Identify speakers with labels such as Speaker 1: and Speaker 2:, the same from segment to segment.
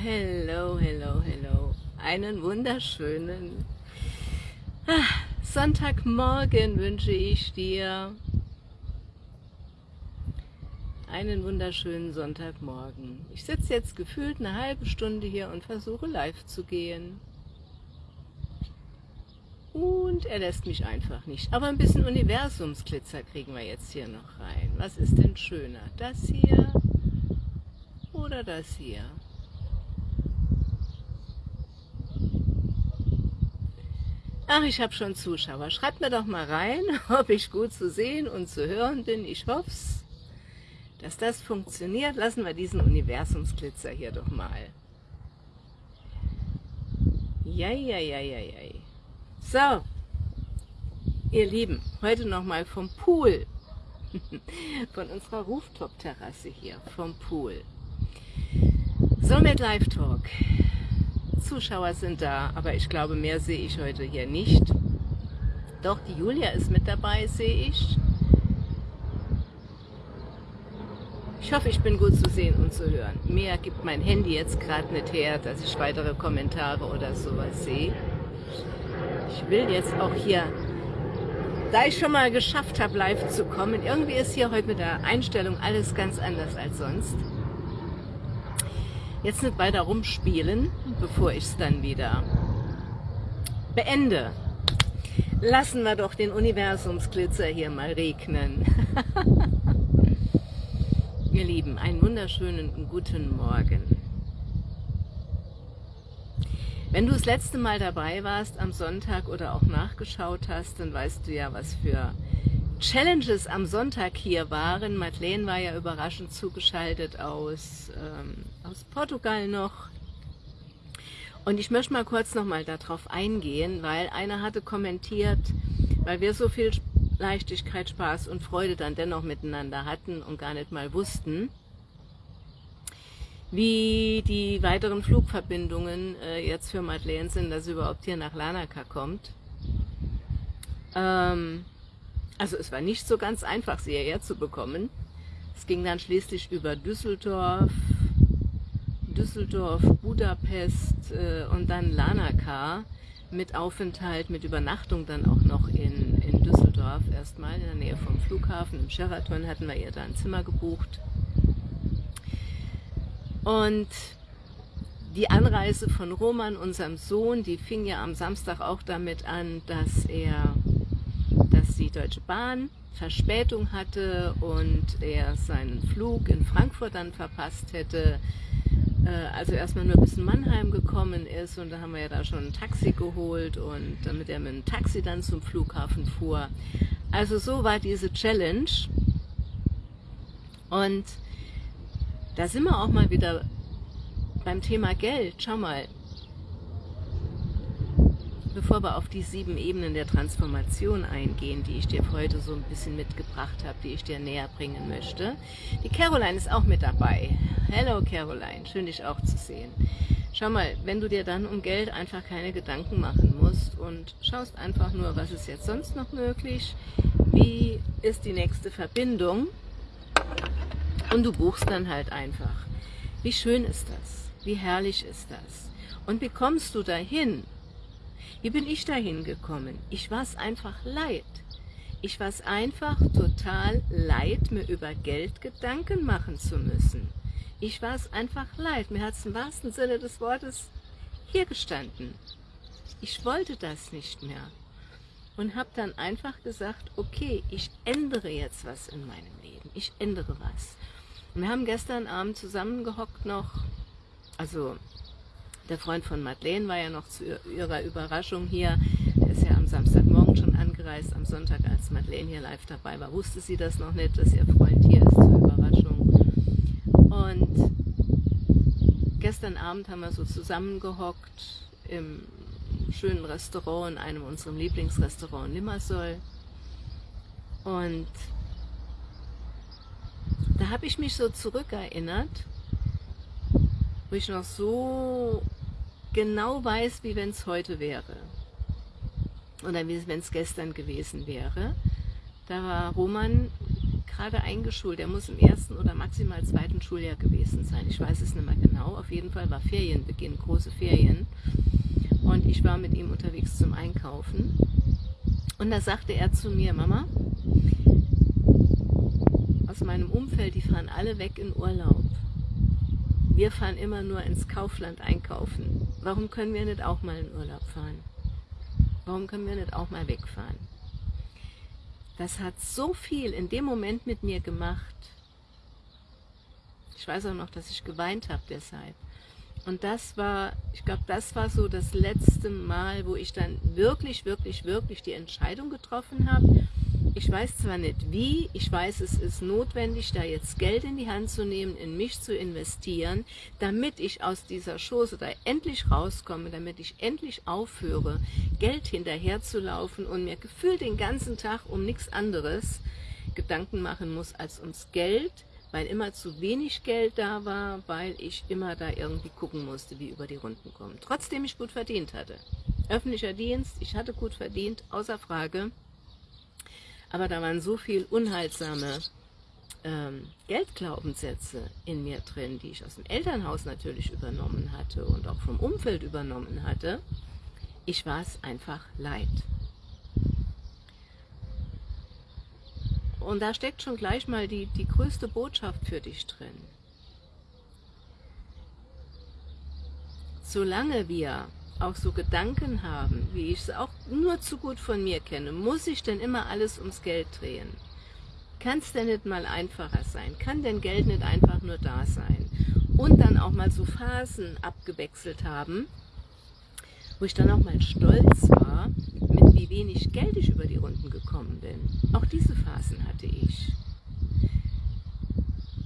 Speaker 1: Hello, hello, hello. Einen wunderschönen ah, Sonntagmorgen wünsche ich dir. Einen wunderschönen Sonntagmorgen. Ich sitze jetzt gefühlt eine halbe Stunde hier und versuche live zu gehen. Und er lässt mich einfach nicht. Aber ein bisschen Universumsglitzer kriegen wir jetzt hier noch rein. Was ist denn schöner? Das hier oder das hier? Ach, ich habe schon Zuschauer. Schreibt mir doch mal rein, ob ich gut zu sehen und zu hören bin. Ich hoffe dass das funktioniert. Lassen wir diesen Universumsglitzer hier doch mal. Ja, ja, ja, ja, ja. So, ihr Lieben, heute nochmal vom Pool. Von unserer Rooftop-Terrasse hier, vom Pool. So mit Live-Talk. Zuschauer sind da, aber ich glaube, mehr sehe ich heute hier nicht. Doch, die Julia ist mit dabei, sehe ich. Ich hoffe, ich bin gut zu sehen und zu hören. Mehr gibt mein Handy jetzt gerade nicht her, dass ich weitere Kommentare oder sowas sehe. Ich will jetzt auch hier, da ich schon mal geschafft habe, live zu kommen, irgendwie ist hier heute mit der Einstellung alles ganz anders als sonst. Jetzt nicht weiter rumspielen, bevor ich es dann wieder beende. Lassen wir doch den Universumsglitzer hier mal regnen. Ihr Lieben, einen wunderschönen guten Morgen. Wenn du das letzte Mal dabei warst am Sonntag oder auch nachgeschaut hast, dann weißt du ja, was für Challenges am Sonntag hier waren. Madeleine war ja überraschend zugeschaltet aus, ähm, aus Portugal noch. Und ich möchte mal kurz nochmal darauf eingehen, weil einer hatte kommentiert, weil wir so viel Leichtigkeit, Spaß und Freude dann dennoch miteinander hatten und gar nicht mal wussten, wie die weiteren Flugverbindungen äh, jetzt für Madeleine sind, dass sie überhaupt hier nach Lanaka kommt. Ähm, also es war nicht so ganz einfach, sie hierher zu bekommen. Es ging dann schließlich über Düsseldorf, Düsseldorf, Budapest äh, und dann Lanaka mit Aufenthalt, mit Übernachtung dann auch noch in, in Düsseldorf erstmal, in der Nähe vom Flughafen. Im Sheraton hatten wir ihr da ein Zimmer gebucht. Und die Anreise von Roman, unserem Sohn, die fing ja am Samstag auch damit an, dass er, dass die Deutsche Bahn Verspätung hatte und er seinen Flug in Frankfurt dann verpasst hätte. Äh, also erstmal nur bis in Mannheim gekommen ist und da haben wir ja da schon ein Taxi geholt und damit er mit dem Taxi dann zum Flughafen fuhr. Also so war diese Challenge und da sind wir auch mal wieder beim Thema Geld. Schau mal, bevor wir auf die sieben Ebenen der Transformation eingehen, die ich dir heute so ein bisschen mitgebracht habe, die ich dir näher bringen möchte. Die Caroline ist auch mit dabei. Hello Caroline, schön dich auch zu sehen. Schau mal, wenn du dir dann um Geld einfach keine Gedanken machen musst und schaust einfach nur, was ist jetzt sonst noch möglich, wie ist die nächste Verbindung, und du buchst dann halt einfach. Wie schön ist das? Wie herrlich ist das? Und wie kommst du dahin? Wie bin ich dahin gekommen? Ich war es einfach leid. Ich war es einfach total leid, mir über Geld Gedanken machen zu müssen. Ich war es einfach leid. Mir hat es im wahrsten Sinne des Wortes hier gestanden. Ich wollte das nicht mehr. Und habe dann einfach gesagt, okay, ich ändere jetzt was in meinem Leben. Ich ändere was. Wir haben gestern Abend zusammengehockt noch, also der Freund von Madeleine war ja noch zu ihrer Überraschung hier, der ist ja am Samstagmorgen schon angereist, am Sonntag, als Madeleine hier live dabei war, wusste sie das noch nicht, dass ihr Freund hier ist zur Überraschung. Und gestern Abend haben wir so zusammengehockt im schönen Restaurant, in einem unserer Lieblingsrestaurants in Limassol. Und da habe ich mich so zurückerinnert, wo ich noch so genau weiß, wie wenn es heute wäre. Oder wie wenn es gestern gewesen wäre. Da war Roman gerade eingeschult. Er muss im ersten oder maximal zweiten Schuljahr gewesen sein. Ich weiß es nicht mehr genau. Auf jeden Fall war Ferienbeginn, große Ferien. Und ich war mit ihm unterwegs zum Einkaufen. Und da sagte er zu mir, Mama, aus meinem Umfeld, die fahren alle weg in Urlaub. Wir fahren immer nur ins Kaufland einkaufen. Warum können wir nicht auch mal in Urlaub fahren? Warum können wir nicht auch mal wegfahren? Das hat so viel in dem Moment mit mir gemacht. Ich weiß auch noch, dass ich geweint habe deshalb. Und das war, ich glaube, das war so das letzte Mal, wo ich dann wirklich, wirklich, wirklich die Entscheidung getroffen habe, ich weiß zwar nicht wie, ich weiß, es ist notwendig, da jetzt Geld in die Hand zu nehmen, in mich zu investieren, damit ich aus dieser Chose da endlich rauskomme, damit ich endlich aufhöre, Geld hinterherzulaufen und mir gefühlt den ganzen Tag um nichts anderes Gedanken machen muss als ums Geld, weil immer zu wenig Geld da war, weil ich immer da irgendwie gucken musste, wie über die Runden kommen. Trotzdem ich gut verdient hatte. Öffentlicher Dienst, ich hatte gut verdient, außer Frage aber da waren so viel unheilsame ähm, Geldglaubenssätze in mir drin, die ich aus dem Elternhaus natürlich übernommen hatte und auch vom Umfeld übernommen hatte. Ich war es einfach leid. Und da steckt schon gleich mal die, die größte Botschaft für dich drin. Solange wir auch so Gedanken haben, wie ich es auch nur zu gut von mir kenne, muss ich denn immer alles ums Geld drehen? Kann es denn nicht mal einfacher sein? Kann denn Geld nicht einfach nur da sein? Und dann auch mal so Phasen abgewechselt haben, wo ich dann auch mal stolz war, mit wie wenig Geld ich über die Runden gekommen bin. Auch diese Phasen hatte ich.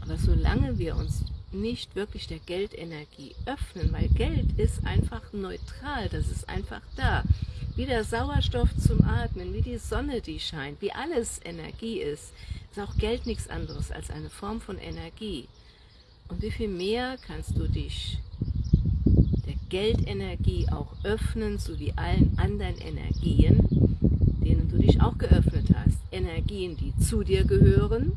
Speaker 1: Aber solange wir uns nicht wirklich der Geldenergie öffnen, weil Geld ist einfach neutral, das ist einfach da. Wie der Sauerstoff zum Atmen, wie die Sonne, die scheint, wie alles Energie ist, ist auch Geld nichts anderes als eine Form von Energie. Und wie viel mehr kannst du dich der Geldenergie auch öffnen, so wie allen anderen Energien, denen du dich auch geöffnet hast. Energien, die zu dir gehören,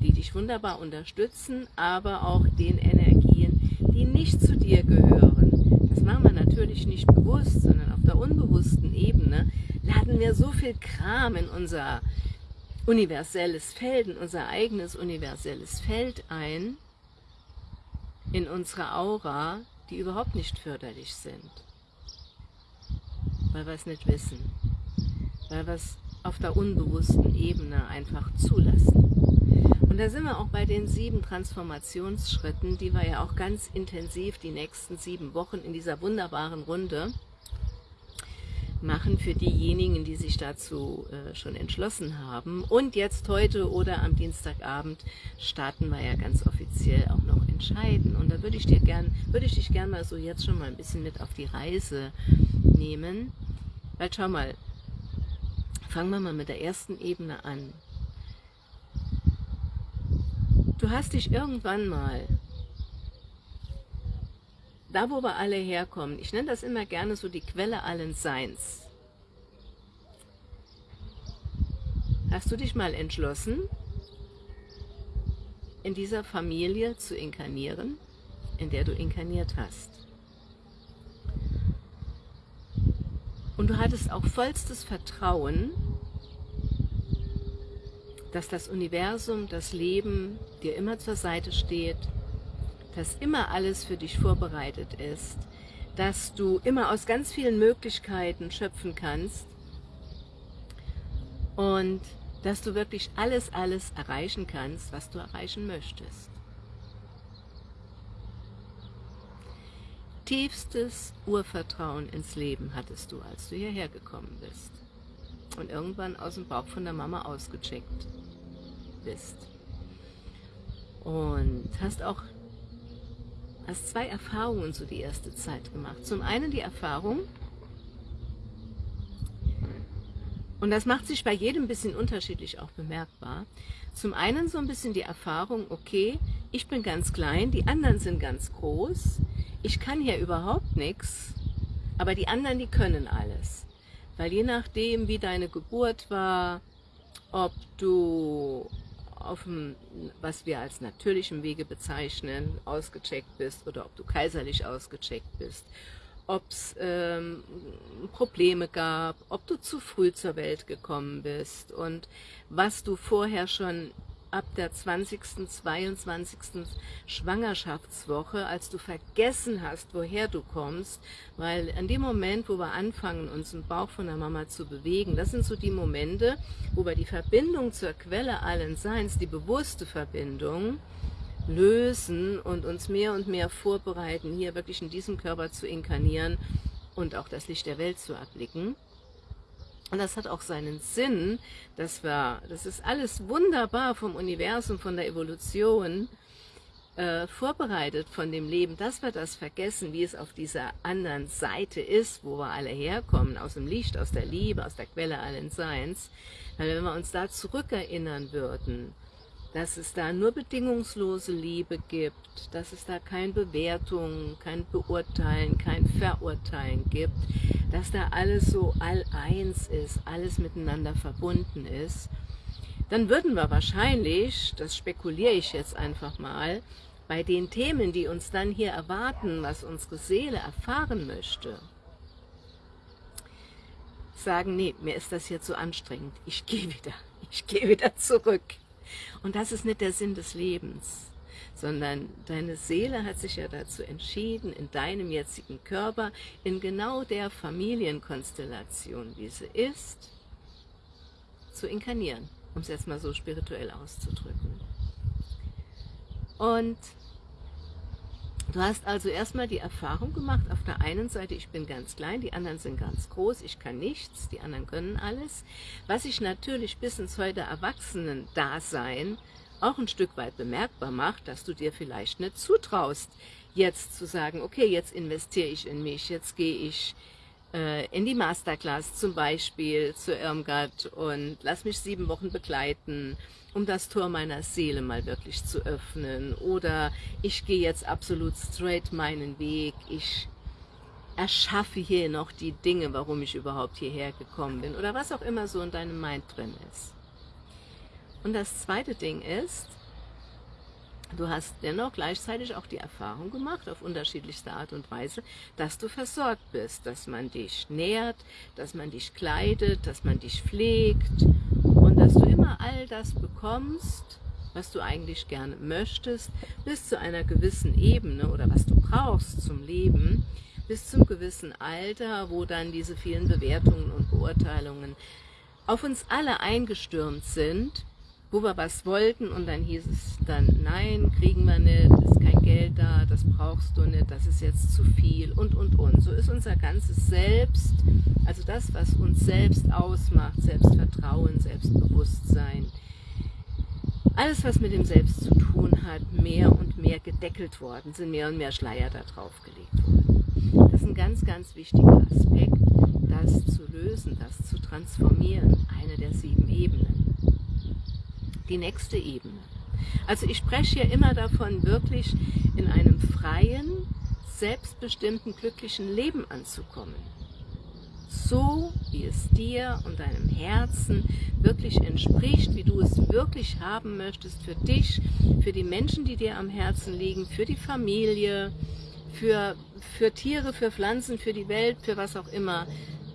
Speaker 1: die dich wunderbar unterstützen, aber auch den Energien, die nicht zu dir gehören. Das machen wir natürlich nicht bewusst, sondern auf der unbewussten Ebene laden wir so viel Kram in unser universelles Feld, in unser eigenes universelles Feld ein, in unsere Aura, die überhaupt nicht förderlich sind, weil wir es nicht wissen, weil wir es auf der unbewussten Ebene einfach zulassen. Und da sind wir auch bei den sieben Transformationsschritten, die wir ja auch ganz intensiv die nächsten sieben Wochen in dieser wunderbaren Runde machen für diejenigen, die sich dazu äh, schon entschlossen haben. Und jetzt heute oder am Dienstagabend starten wir ja ganz offiziell auch noch entscheiden. Und da würde ich dir gern, würde ich dich gerne mal so jetzt schon mal ein bisschen mit auf die Reise nehmen. Weil schau mal, fangen wir mal mit der ersten Ebene an. Du hast dich irgendwann mal, da wo wir alle herkommen, ich nenne das immer gerne so die Quelle allen Seins, hast du dich mal entschlossen, in dieser Familie zu inkarnieren, in der du inkarniert hast. Und du hattest auch vollstes Vertrauen, dass das Universum, das Leben dir immer zur Seite steht, dass immer alles für dich vorbereitet ist, dass du immer aus ganz vielen Möglichkeiten schöpfen kannst und dass du wirklich alles, alles erreichen kannst, was du erreichen möchtest. Tiefstes Urvertrauen ins Leben hattest du, als du hierher gekommen bist und irgendwann aus dem Bauch von der Mama ausgecheckt bist. Und hast auch hast zwei Erfahrungen so die erste Zeit gemacht. Zum einen die Erfahrung, und das macht sich bei jedem ein bisschen unterschiedlich auch bemerkbar. Zum einen so ein bisschen die Erfahrung, okay, ich bin ganz klein, die anderen sind ganz groß, ich kann hier überhaupt nichts, aber die anderen, die können alles. Weil je nachdem, wie deine Geburt war, ob du auf dem, was wir als natürlichem Wege bezeichnen, ausgecheckt bist oder ob du kaiserlich ausgecheckt bist, ob es ähm, Probleme gab, ob du zu früh zur Welt gekommen bist und was du vorher schon ab der 20., 22. Schwangerschaftswoche, als du vergessen hast, woher du kommst, weil an dem Moment, wo wir anfangen, uns im Bauch von der Mama zu bewegen, das sind so die Momente, wo wir die Verbindung zur Quelle allen Seins, die bewusste Verbindung, lösen und uns mehr und mehr vorbereiten, hier wirklich in diesem Körper zu inkarnieren und auch das Licht der Welt zu erblicken. Und das hat auch seinen Sinn, dass wir, das ist alles wunderbar vom Universum, von der Evolution äh, vorbereitet von dem Leben, dass wir das vergessen, wie es auf dieser anderen Seite ist, wo wir alle herkommen, aus dem Licht, aus der Liebe, aus der Quelle allen Seins. Weil wenn wir uns da zurückerinnern würden, dass es da nur bedingungslose Liebe gibt, dass es da keine Bewertung, kein Beurteilen, kein Verurteilen gibt, dass da alles so all-eins ist, alles miteinander verbunden ist, dann würden wir wahrscheinlich, das spekuliere ich jetzt einfach mal, bei den Themen, die uns dann hier erwarten, was unsere Seele erfahren möchte, sagen, nee, mir ist das hier zu anstrengend, ich gehe wieder, ich gehe wieder zurück. Und das ist nicht der Sinn des Lebens, sondern deine Seele hat sich ja dazu entschieden, in deinem jetzigen Körper, in genau der Familienkonstellation, wie sie ist, zu inkarnieren, um es jetzt mal so spirituell auszudrücken. Und Du hast also erstmal die Erfahrung gemacht, auf der einen Seite, ich bin ganz klein, die anderen sind ganz groß, ich kann nichts, die anderen können alles. Was sich natürlich bis ins heute Erwachsenen-Dasein auch ein Stück weit bemerkbar macht, dass du dir vielleicht nicht zutraust, jetzt zu sagen, okay, jetzt investiere ich in mich, jetzt gehe ich in die Masterclass zum Beispiel zu Irmgard und lass mich sieben Wochen begleiten um das Tor meiner Seele mal wirklich zu öffnen. Oder ich gehe jetzt absolut straight meinen Weg. Ich erschaffe hier noch die Dinge, warum ich überhaupt hierher gekommen bin. Oder was auch immer so in deinem Mind drin ist. Und das zweite Ding ist, du hast dennoch gleichzeitig auch die Erfahrung gemacht, auf unterschiedlichste Art und Weise, dass du versorgt bist, dass man dich nährt, dass man dich kleidet, dass man dich pflegt dass du immer all das bekommst, was du eigentlich gerne möchtest, bis zu einer gewissen Ebene oder was du brauchst zum Leben, bis zum gewissen Alter, wo dann diese vielen Bewertungen und Beurteilungen auf uns alle eingestürmt sind, wo wir was wollten und dann hieß es dann, nein, kriegen wir nicht, ist kein Geld da, das brauchst du nicht, das ist jetzt zu viel und, und, und. So ist unser ganzes Selbst, also das, was uns selbst ausmacht, Selbstvertrauen, Selbstbewusstsein, alles, was mit dem Selbst zu tun hat, mehr und mehr gedeckelt worden, sind mehr und mehr Schleier da drauf gelegt worden. Das ist ein ganz, ganz wichtiger Aspekt, das zu lösen, das zu transformieren, eine der sieben Ebenen die nächste Ebene. Also ich spreche hier immer davon, wirklich in einem freien, selbstbestimmten, glücklichen Leben anzukommen. So, wie es dir und deinem Herzen wirklich entspricht, wie du es wirklich haben möchtest für dich, für die Menschen, die dir am Herzen liegen, für die Familie, für, für Tiere, für Pflanzen, für die Welt, für was auch immer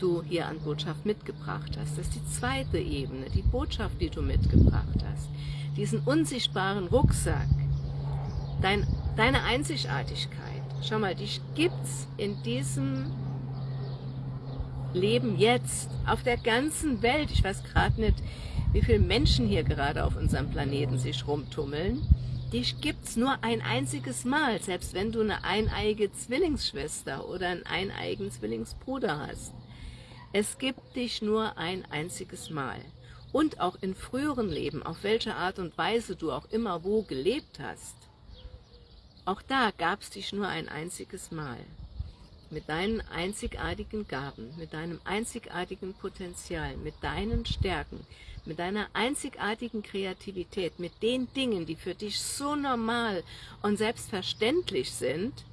Speaker 1: du hier an Botschaft mitgebracht hast. Das ist die zweite Ebene, die Botschaft, die du mitgebracht hast. Diesen unsichtbaren Rucksack, dein, deine Einzigartigkeit. Schau mal, dich gibt's in diesem Leben jetzt, auf der ganzen Welt. Ich weiß gerade nicht, wie viele Menschen hier gerade auf unserem Planeten sich rumtummeln. Dich gibt's nur ein einziges Mal, selbst wenn du eine eineige Zwillingsschwester oder einen eineigen Zwillingsbruder hast. Es gibt dich nur ein einziges Mal. Und auch in früheren Leben, auf welche Art und Weise du auch immer wo gelebt hast, auch da gab es dich nur ein einziges Mal. Mit deinen einzigartigen Gaben, mit deinem einzigartigen Potenzial, mit deinen Stärken, mit deiner einzigartigen Kreativität, mit den Dingen, die für dich so normal und selbstverständlich sind,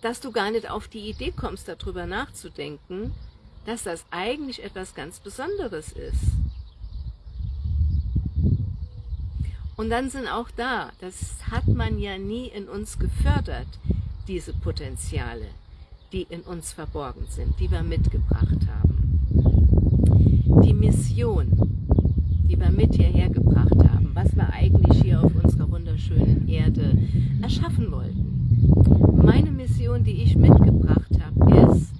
Speaker 1: dass du gar nicht auf die Idee kommst, darüber nachzudenken, dass das eigentlich etwas ganz Besonderes ist. Und dann sind auch da, das hat man ja nie in uns gefördert, diese Potenziale, die in uns verborgen sind, die wir mitgebracht haben. Die Mission, die wir mit hierher gebracht haben, was wir eigentlich hier auf unserer wunderschönen Erde erschaffen wollten. Meine Mission, die ich mitgebracht habe, ist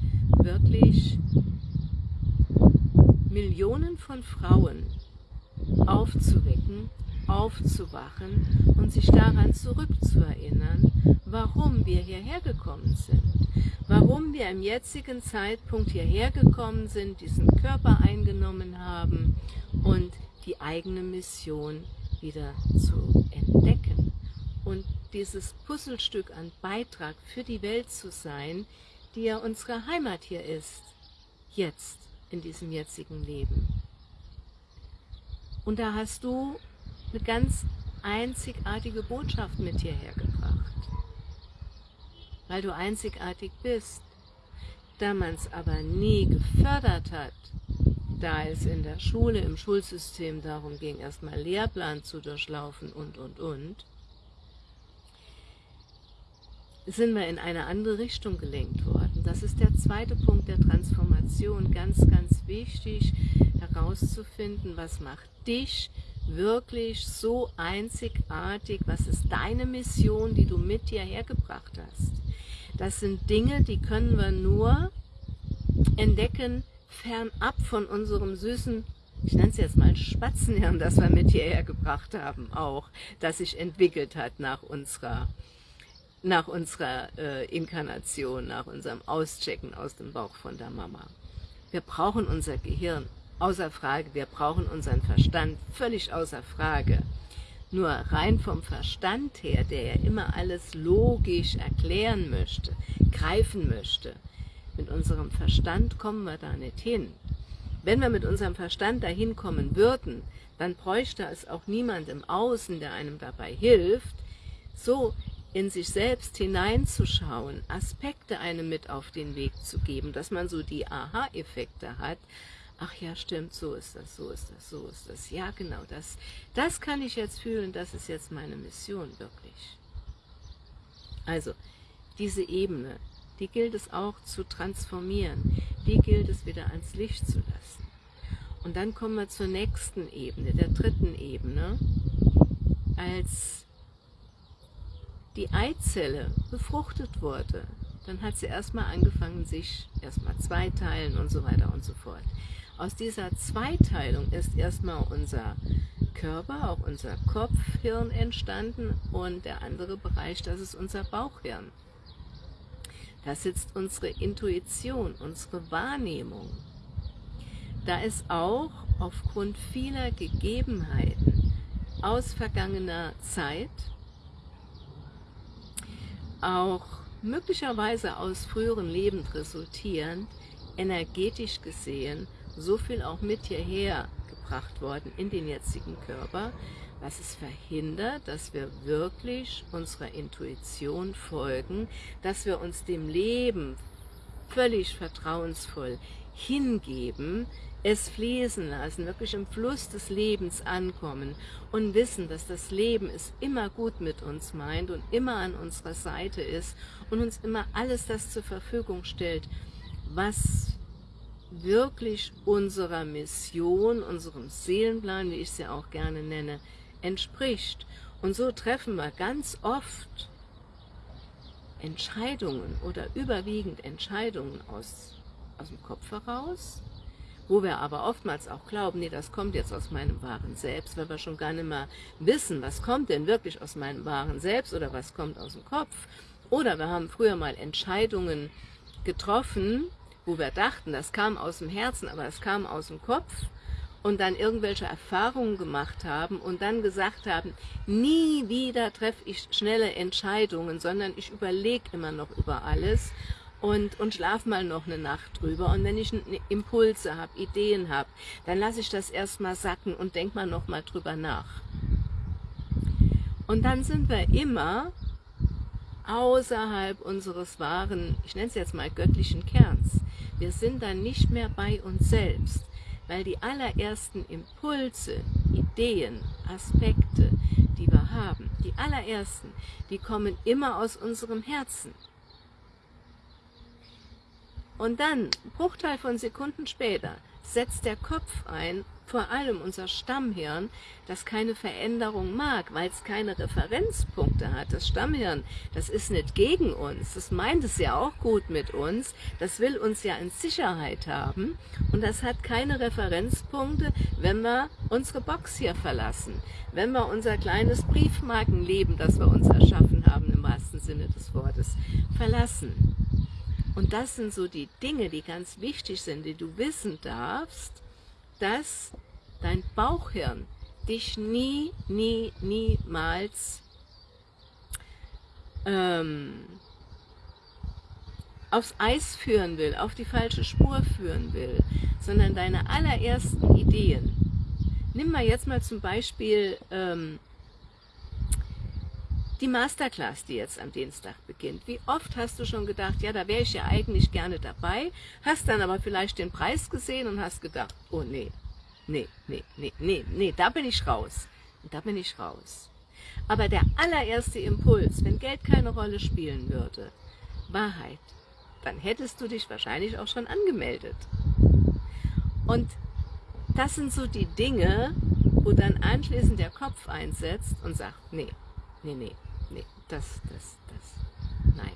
Speaker 1: wirklich Millionen von Frauen aufzuwecken, aufzuwachen und sich daran zurückzuerinnern, warum wir hierher gekommen sind, warum wir im jetzigen Zeitpunkt hierher gekommen sind, diesen Körper eingenommen haben und die eigene Mission wieder zu entdecken und dieses Puzzlestück an Beitrag für die Welt zu sein, die ja unsere Heimat hier ist, jetzt, in diesem jetzigen Leben. Und da hast du eine ganz einzigartige Botschaft mit hierher gebracht. Weil du einzigartig bist. Da man es aber nie gefördert hat, da es in der Schule, im Schulsystem darum ging, erstmal Lehrplan zu durchlaufen und, und, und, sind wir in eine andere Richtung gelenkt worden. Das ist der zweite Punkt der Transformation. Ganz, ganz wichtig herauszufinden, was macht dich wirklich so einzigartig? Was ist deine Mission, die du mit dir hergebracht hast? Das sind Dinge, die können wir nur entdecken, fernab von unserem süßen, ich nenne es jetzt mal Spatzenhirn, das wir mit hierher gebracht haben, auch, das sich entwickelt hat nach unserer, nach unserer äh, Inkarnation, nach unserem Auschecken aus dem Bauch von der Mama. Wir brauchen unser Gehirn, außer Frage. Wir brauchen unseren Verstand völlig außer Frage. Nur rein vom Verstand her, der ja immer alles logisch erklären möchte, greifen möchte, mit unserem Verstand kommen wir da nicht hin. Wenn wir mit unserem Verstand dahin kommen würden, dann bräuchte es auch niemand im Außen, der einem dabei hilft, so in sich selbst hineinzuschauen, Aspekte einem mit auf den Weg zu geben, dass man so die Aha-Effekte hat, ach ja, stimmt, so ist das, so ist das, so ist das. Ja, genau, das, das kann ich jetzt fühlen, das ist jetzt meine Mission wirklich. Also, diese Ebene, die gilt es auch zu transformieren, die gilt es wieder ans Licht zu lassen. Und dann kommen wir zur nächsten Ebene, der dritten Ebene, als die Eizelle befruchtet wurde, dann hat sie erstmal angefangen, sich erstmal zweiteilen und so weiter und so fort. Aus dieser Zweiteilung ist erstmal unser Körper, auch unser Kopfhirn entstanden und der andere Bereich, das ist unser Bauchhirn. Da sitzt unsere Intuition, unsere Wahrnehmung. Da ist auch aufgrund vieler Gegebenheiten aus vergangener Zeit, auch möglicherweise aus früheren Leben resultierend, energetisch gesehen so viel auch mit hierher gebracht worden in den jetzigen Körper, was es verhindert, dass wir wirklich unserer Intuition folgen, dass wir uns dem Leben völlig vertrauensvoll hingeben, es fließen lassen, wirklich im Fluss des Lebens ankommen und wissen, dass das Leben es immer gut mit uns meint und immer an unserer Seite ist und uns immer alles das zur Verfügung stellt, was wirklich unserer Mission, unserem Seelenplan, wie ich es ja auch gerne nenne, entspricht. Und so treffen wir ganz oft Entscheidungen oder überwiegend Entscheidungen aus, aus dem Kopf heraus, wo wir aber oftmals auch glauben, nee, das kommt jetzt aus meinem wahren Selbst, weil wir schon gar nicht mehr wissen, was kommt denn wirklich aus meinem wahren Selbst oder was kommt aus dem Kopf. Oder wir haben früher mal Entscheidungen getroffen, wo wir dachten, das kam aus dem Herzen, aber es kam aus dem Kopf und dann irgendwelche Erfahrungen gemacht haben und dann gesagt haben, nie wieder treffe ich schnelle Entscheidungen, sondern ich überlege immer noch über alles und, und schlaf mal noch eine Nacht drüber. Und wenn ich Impulse habe, Ideen habe, dann lasse ich das erstmal sacken und denke mal noch mal drüber nach. Und dann sind wir immer außerhalb unseres wahren, ich nenne es jetzt mal göttlichen Kerns. Wir sind dann nicht mehr bei uns selbst, weil die allerersten Impulse, Ideen, Aspekte, die wir haben, die allerersten, die kommen immer aus unserem Herzen. Und dann, Bruchteil von Sekunden später, setzt der Kopf ein vor allem unser Stammhirn, das keine Veränderung mag, weil es keine Referenzpunkte hat. Das Stammhirn, das ist nicht gegen uns, das meint es ja auch gut mit uns, das will uns ja in Sicherheit haben und das hat keine Referenzpunkte, wenn wir unsere Box hier verlassen, wenn wir unser kleines Briefmarkenleben, das wir uns erschaffen haben, im wahrsten Sinne des Wortes, verlassen. Und das sind so die Dinge, die ganz wichtig sind, die du wissen darfst, dass dein Bauchhirn dich nie, nie, niemals ähm, aufs Eis führen will, auf die falsche Spur führen will, sondern deine allerersten Ideen. Nimm mal jetzt mal zum Beispiel ähm, die Masterclass, die jetzt am Dienstag beginnt. Wie oft hast du schon gedacht, ja, da wäre ich ja eigentlich gerne dabei, hast dann aber vielleicht den Preis gesehen und hast gedacht, oh nee, nee, nee, nee, nee, nee, da bin ich raus. Da bin ich raus. Aber der allererste Impuls, wenn Geld keine Rolle spielen würde, Wahrheit, dann hättest du dich wahrscheinlich auch schon angemeldet. Und das sind so die Dinge, wo dann anschließend der Kopf einsetzt und sagt, nee, nee, nee, das, das, das, nein.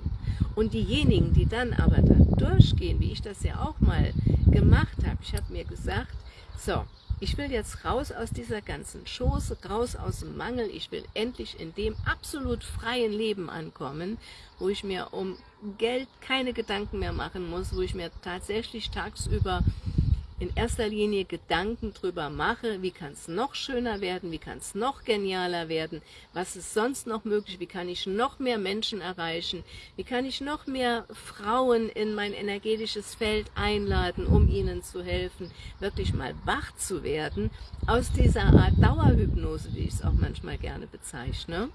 Speaker 1: Und diejenigen, die dann aber da durchgehen, wie ich das ja auch mal gemacht habe, ich habe mir gesagt, so, ich will jetzt raus aus dieser ganzen Schoße, raus aus dem Mangel, ich will endlich in dem absolut freien Leben ankommen, wo ich mir um Geld keine Gedanken mehr machen muss, wo ich mir tatsächlich tagsüber in erster Linie Gedanken drüber mache, wie kann es noch schöner werden, wie kann es noch genialer werden, was ist sonst noch möglich, wie kann ich noch mehr Menschen erreichen, wie kann ich noch mehr Frauen in mein energetisches Feld einladen, um ihnen zu helfen, wirklich mal wach zu werden, aus dieser Art Dauerhypnose, wie ich es auch manchmal gerne bezeichne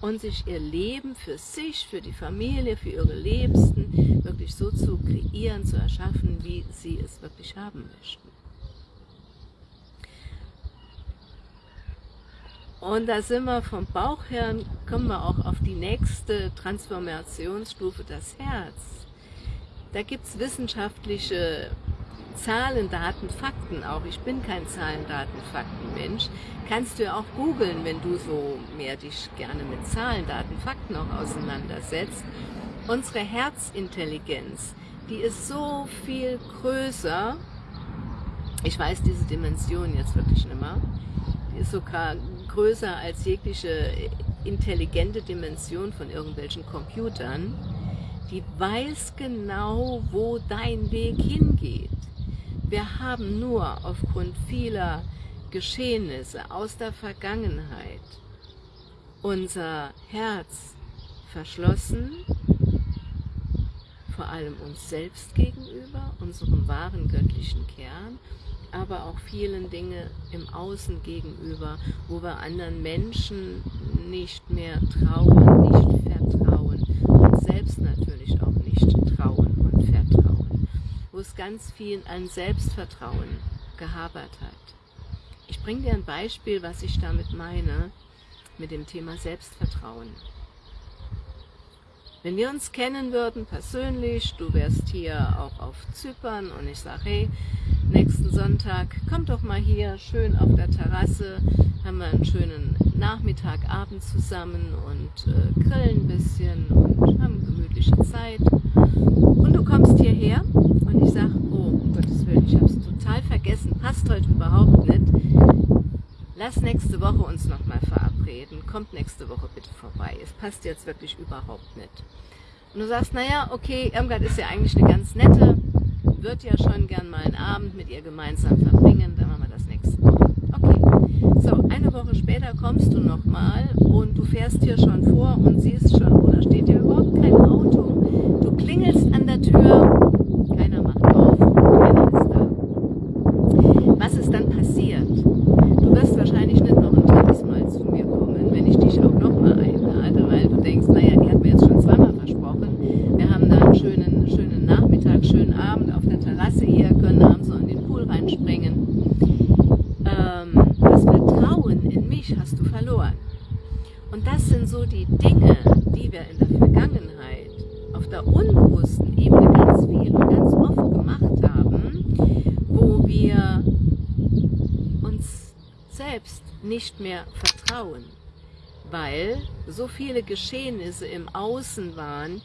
Speaker 1: und sich ihr Leben für sich, für die Familie, für ihre Liebsten wirklich so zu kreieren, zu erschaffen, wie sie es wirklich haben möchten. Und da sind wir vom Bauch her, kommen wir auch auf die nächste Transformationsstufe, das Herz. Da gibt es wissenschaftliche Zahlen, Daten, Fakten auch. Ich bin kein Zahlen, Daten, Fakten Mensch. Kannst du ja auch googeln, wenn du so mehr dich gerne mit Zahlen, Daten, Fakten auch auseinandersetzt. Unsere Herzintelligenz, die ist so viel größer. Ich weiß diese Dimension jetzt wirklich nicht mehr. Die ist sogar größer als jegliche intelligente Dimension von irgendwelchen Computern. Die weiß genau, wo dein Weg hingeht. Wir haben nur aufgrund vieler Geschehnisse aus der Vergangenheit unser Herz verschlossen, vor allem uns selbst gegenüber, unserem wahren göttlichen Kern, aber auch vielen Dinge im Außen gegenüber, wo wir anderen Menschen nicht mehr trauen, nicht vertrauen und selbst natürlich auch nicht trauen wo es ganz viel an Selbstvertrauen gehabert hat. Ich bringe dir ein Beispiel, was ich damit meine, mit dem Thema Selbstvertrauen. Wenn wir uns kennen würden persönlich, du wärst hier auch auf Zypern und ich sage, hey, nächsten Sonntag, komm doch mal hier schön auf der Terrasse, haben wir einen schönen Nachmittag, Abend zusammen und äh, grillen ein bisschen und haben gemütliche Zeit. Du kommst hierher und ich sage, oh um Gottes Willen, ich habe es total vergessen, passt heute überhaupt nicht. Lass nächste Woche uns nochmal verabreden, kommt nächste Woche bitte vorbei, es passt jetzt wirklich überhaupt nicht. Und du sagst, naja, okay, Irmgard ist ja eigentlich eine ganz nette, wird ja schon gern mal einen Abend mit ihr gemeinsam verbringen, dann machen wir das nächste Woche. Okay, so, eine Woche später kommst du nochmal und du fährst hier schon vor und siehst schon, da steht ja überhaupt kein Auto. Du klingelst an der Tür, keiner macht auf, keiner ist da. Was ist dann passiert? Du wirst wahrscheinlich nicht noch ein drittes Mal zu mir kommen, wenn ich dich auch nochmal einlade, weil du denkst, naja, die hat mir jetzt schon zweimal versprochen. Wir haben da einen schönen, schönen Nachmittag, schönen Abend auf der Terrasse hier, können abends so in den Pool reinspringen. Ähm, das Vertrauen in mich verloren. Und das sind so die Dinge, die wir in der Vergangenheit auf der unbewussten Ebene ganz viel und ganz oft gemacht haben, wo wir uns selbst mehr vertrauen, weil so viele Geschehnisse im Außen waren,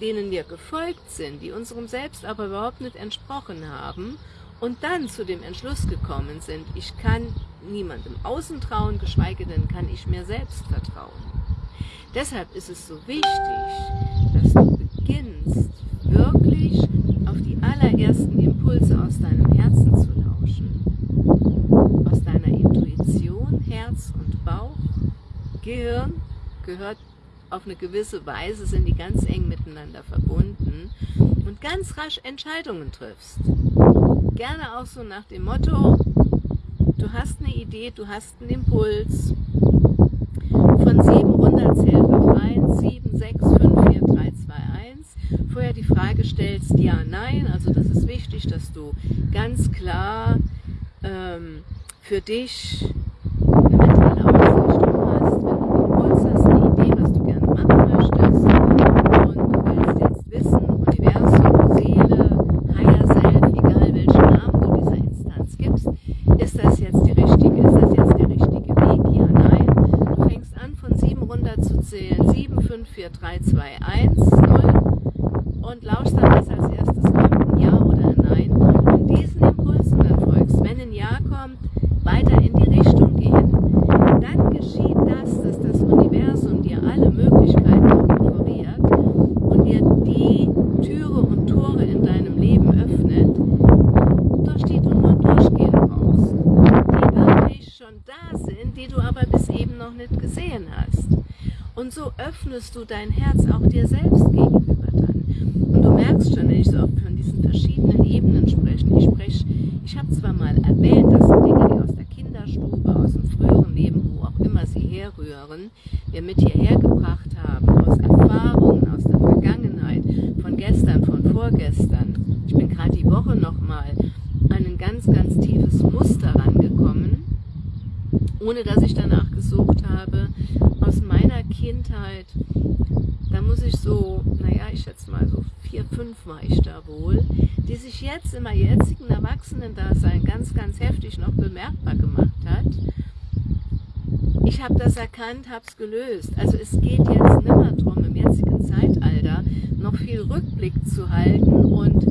Speaker 1: denen wir gefolgt sind, die unserem Selbst aber überhaupt nicht entsprochen haben und dann zu dem Entschluss gekommen sind, ich kann niemandem außen trauen, geschweige denn kann ich mir selbst vertrauen. Deshalb ist es so wichtig, dass du beginnst, wirklich auf die allerersten Impulse aus deinem Herzen zu lauschen, aus deiner Intuition, Herz und Bauch, Gehirn gehört auf eine gewisse Weise, sind die ganz eng miteinander verbunden und ganz rasch Entscheidungen triffst. Gerne auch so nach dem Motto, du hast eine Idee, du hast einen Impuls, von 700 zählt auf 1, 7, 6, 5, 4, 3, 2, 1. Vorher die Frage stellst, ja, nein, also das ist wichtig, dass du ganz klar ähm, für dich eine mentale Ausrichtung hast, wenn du einen Impuls hast, eine Idee, was du gerne machen möchtest und du willst jetzt wissen, Universum, Seele, Higher Self, egal welchen Namen du dieser Instanz gibst, ist das jetzt die richtige, ist das jetzt der richtige Weg, ja, nein. Du fängst an von 7 runter zu zählen, 7, 5, 4, 3, 2, 1, 0 und lauschst dann, was als erstes kommt, ein Ja oder ein Nein und diesen Impulsen dann folgst. Wenn ein Ja kommt, weiter in die Richtung gehen. Dann geschieht das, dass das Universum dir alle Möglichkeiten offeriert und dir die Türe und Tore in deinem Leben öffnet, durch die du nur durchgehen brauchst. Die wirklich schon da sind, die du aber bis eben noch nicht gesehen hast. Und so öffnest du dein Herz auch dir selbst gegenüber dann. Und du merkst schon, wenn ich so oft von diesen verschiedenen Ebenen spreche, ich spreche, ich habe zwar mal erwähnt, das sind Dinge, die aus der Kinderstube, aus dem früheren Leben, wo auch immer sie herrühren, wir mit hierher gebracht haben, aus Erfahrungen, aus der Vergangenheit, von gestern, von vorgestern. Ich bin gerade die Woche nochmal an ein ganz, ganz tiefes Muster rangekommen, ohne dass ich danach gesucht habe, aus meiner Kindheit, da muss ich so, naja, ich schätze mal so vier, fünf war ich da wohl, die sich jetzt in meinem jetzigen Erwachsenen-Dasein ganz, ganz heftig noch bemerkbar gemacht hat. Ich habe das erkannt, habe es gelöst. Also es geht jetzt nimmer darum, im jetzigen Zeitalter noch viel Rückblick zu halten und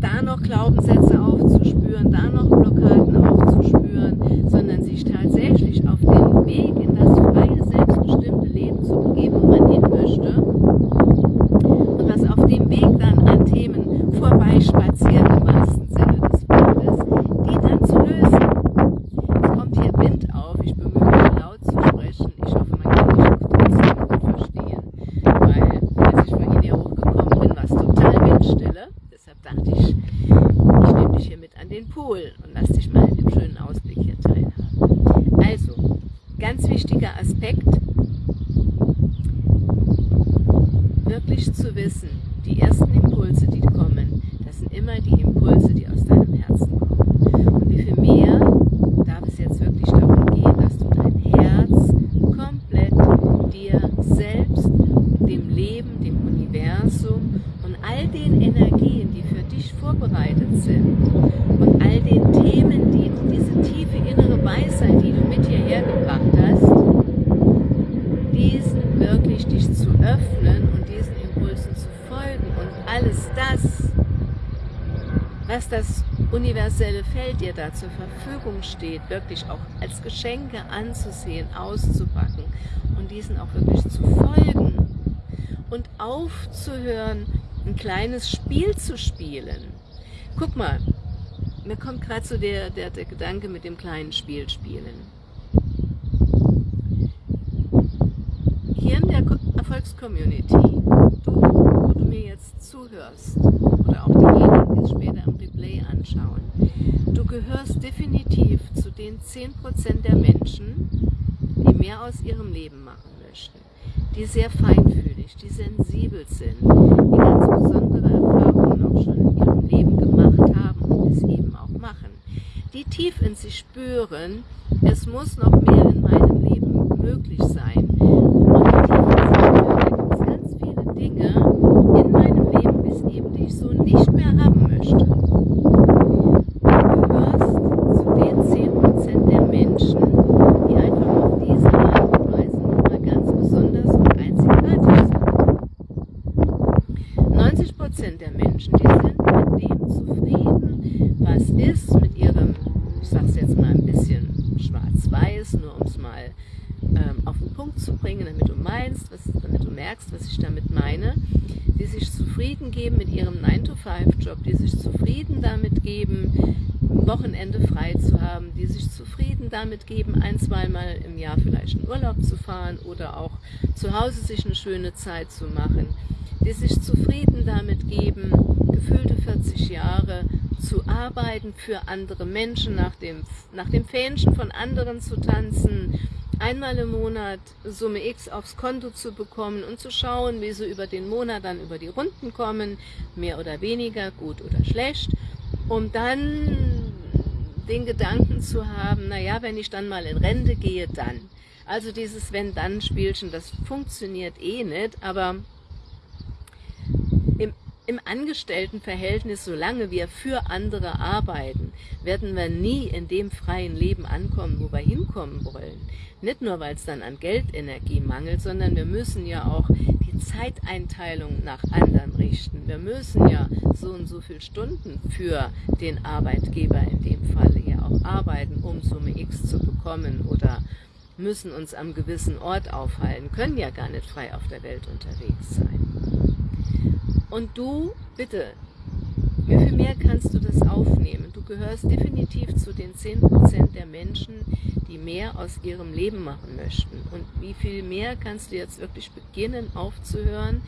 Speaker 1: da noch Glaubenssätze aufzuspüren, da noch Blockaden aufzuspüren, sondern sich tatsächlich auf den Weg in das freie, selbstbestimmte Leben zu begeben, wo man hin möchte und was auf dem Weg dann an Themen vorbeispazieren im wahrsten Sinne des Wortes, die dann zu lösen. Es kommt hier Wind auf, ich bemühe mich laut zu sprechen, ich hoffe man kann mich trotzdem gut verstehen, weil als ich vorhin hier hochgekommen bin, war es total Windstille, deshalb dachte ich, ich nehme dich hier mit an den Pool und lass dich mal an dem schönen Ausblick hier teilhaben. Also, ganz wichtiger Aspekt, wirklich zu wissen, die ersten Impulse, die kommen, das sind immer die Impulse, die aus deinem Herzen kommen. Und wie viel mehr darf es jetzt wirklich darum gehen, dass du dein Herz komplett dir selbst, dem Leben, dem Universum und all den Energien, die für dich vorbereitet sind und all den Themen, die diese tiefe innere Weisheit, die du mit hierher gebracht hast, diesen wirklich dich zu öffnen und diesen Impulsen zu folgen und alles das, was das universelle Feld dir da zur Verfügung steht, wirklich auch als Geschenke anzusehen, auszupacken und diesen auch wirklich zu folgen und aufzuhören, ein kleines Spiel zu spielen. Guck mal, mir kommt gerade so der, der, der Gedanke mit dem kleinen Spiel spielen. Hier in der Erfolgscommunity, du, wo du mir jetzt zuhörst, oder auch diejenigen, die es später im Replay anschauen, du gehörst definitiv zu den 10% der Menschen, die mehr aus ihrem Leben machen möchten, die sehr feinfühlig, die sensibel sind, die ganz besondere Erfahrungen auch schon in ihrem Leben gemacht haben und es eben auch machen. die tief in sich spüren, es muss noch mehr in meinem Leben möglich sein. Und die tief in sich spüren, da gibt es ganz viele Dinge in meinem Leben, bis eben, die ich so nicht mehr haben möchte. Du gehörst zu den 10% der Menschen, die einfach auf diese Art und Weise nochmal ganz besonders und einzigartig sind. 90% der Menschen, die sind mit dem zufrieden, was ist, mit ihrem, ich sag's jetzt mal ein bisschen schwarz-weiß, nur um es mal ähm, auf den Punkt zu bringen, damit du meinst, was, damit du merkst, was ich damit meine, die sich zufrieden geben mit ihrem 9-to-5-Job, die sich zufrieden damit geben, Wochenende frei zu haben, die sich zufrieden damit geben, ein, zweimal im Jahr vielleicht in Urlaub zu fahren oder auch zu Hause sich eine schöne Zeit zu machen, die sich zufrieden damit geben, gefühlte 40 Jahre zu arbeiten für andere Menschen, nach dem, nach dem Fähnchen von anderen zu tanzen, einmal im Monat Summe X aufs Konto zu bekommen und zu schauen, wie sie über den Monat dann über die Runden kommen, mehr oder weniger, gut oder schlecht, um dann den Gedanken zu haben, naja, wenn ich dann mal in Rente gehe, dann. Also dieses Wenn-Dann-Spielchen, das funktioniert eh nicht, aber im Angestelltenverhältnis, solange wir für andere arbeiten, werden wir nie in dem freien Leben ankommen, wo wir hinkommen wollen. Nicht nur, weil es dann an Geldenergie mangelt, sondern wir müssen ja auch die Zeiteinteilung nach anderen richten. Wir müssen ja so und so viele Stunden für den Arbeitgeber in dem Falle ja auch arbeiten, um Summe X zu bekommen oder müssen uns am gewissen Ort aufhalten, können ja gar nicht frei auf der Welt unterwegs sein. Und du, bitte, wie viel mehr kannst du das aufnehmen? Du gehörst definitiv zu den 10% der Menschen, die mehr aus ihrem Leben machen möchten. Und wie viel mehr kannst du jetzt wirklich beginnen aufzuhören,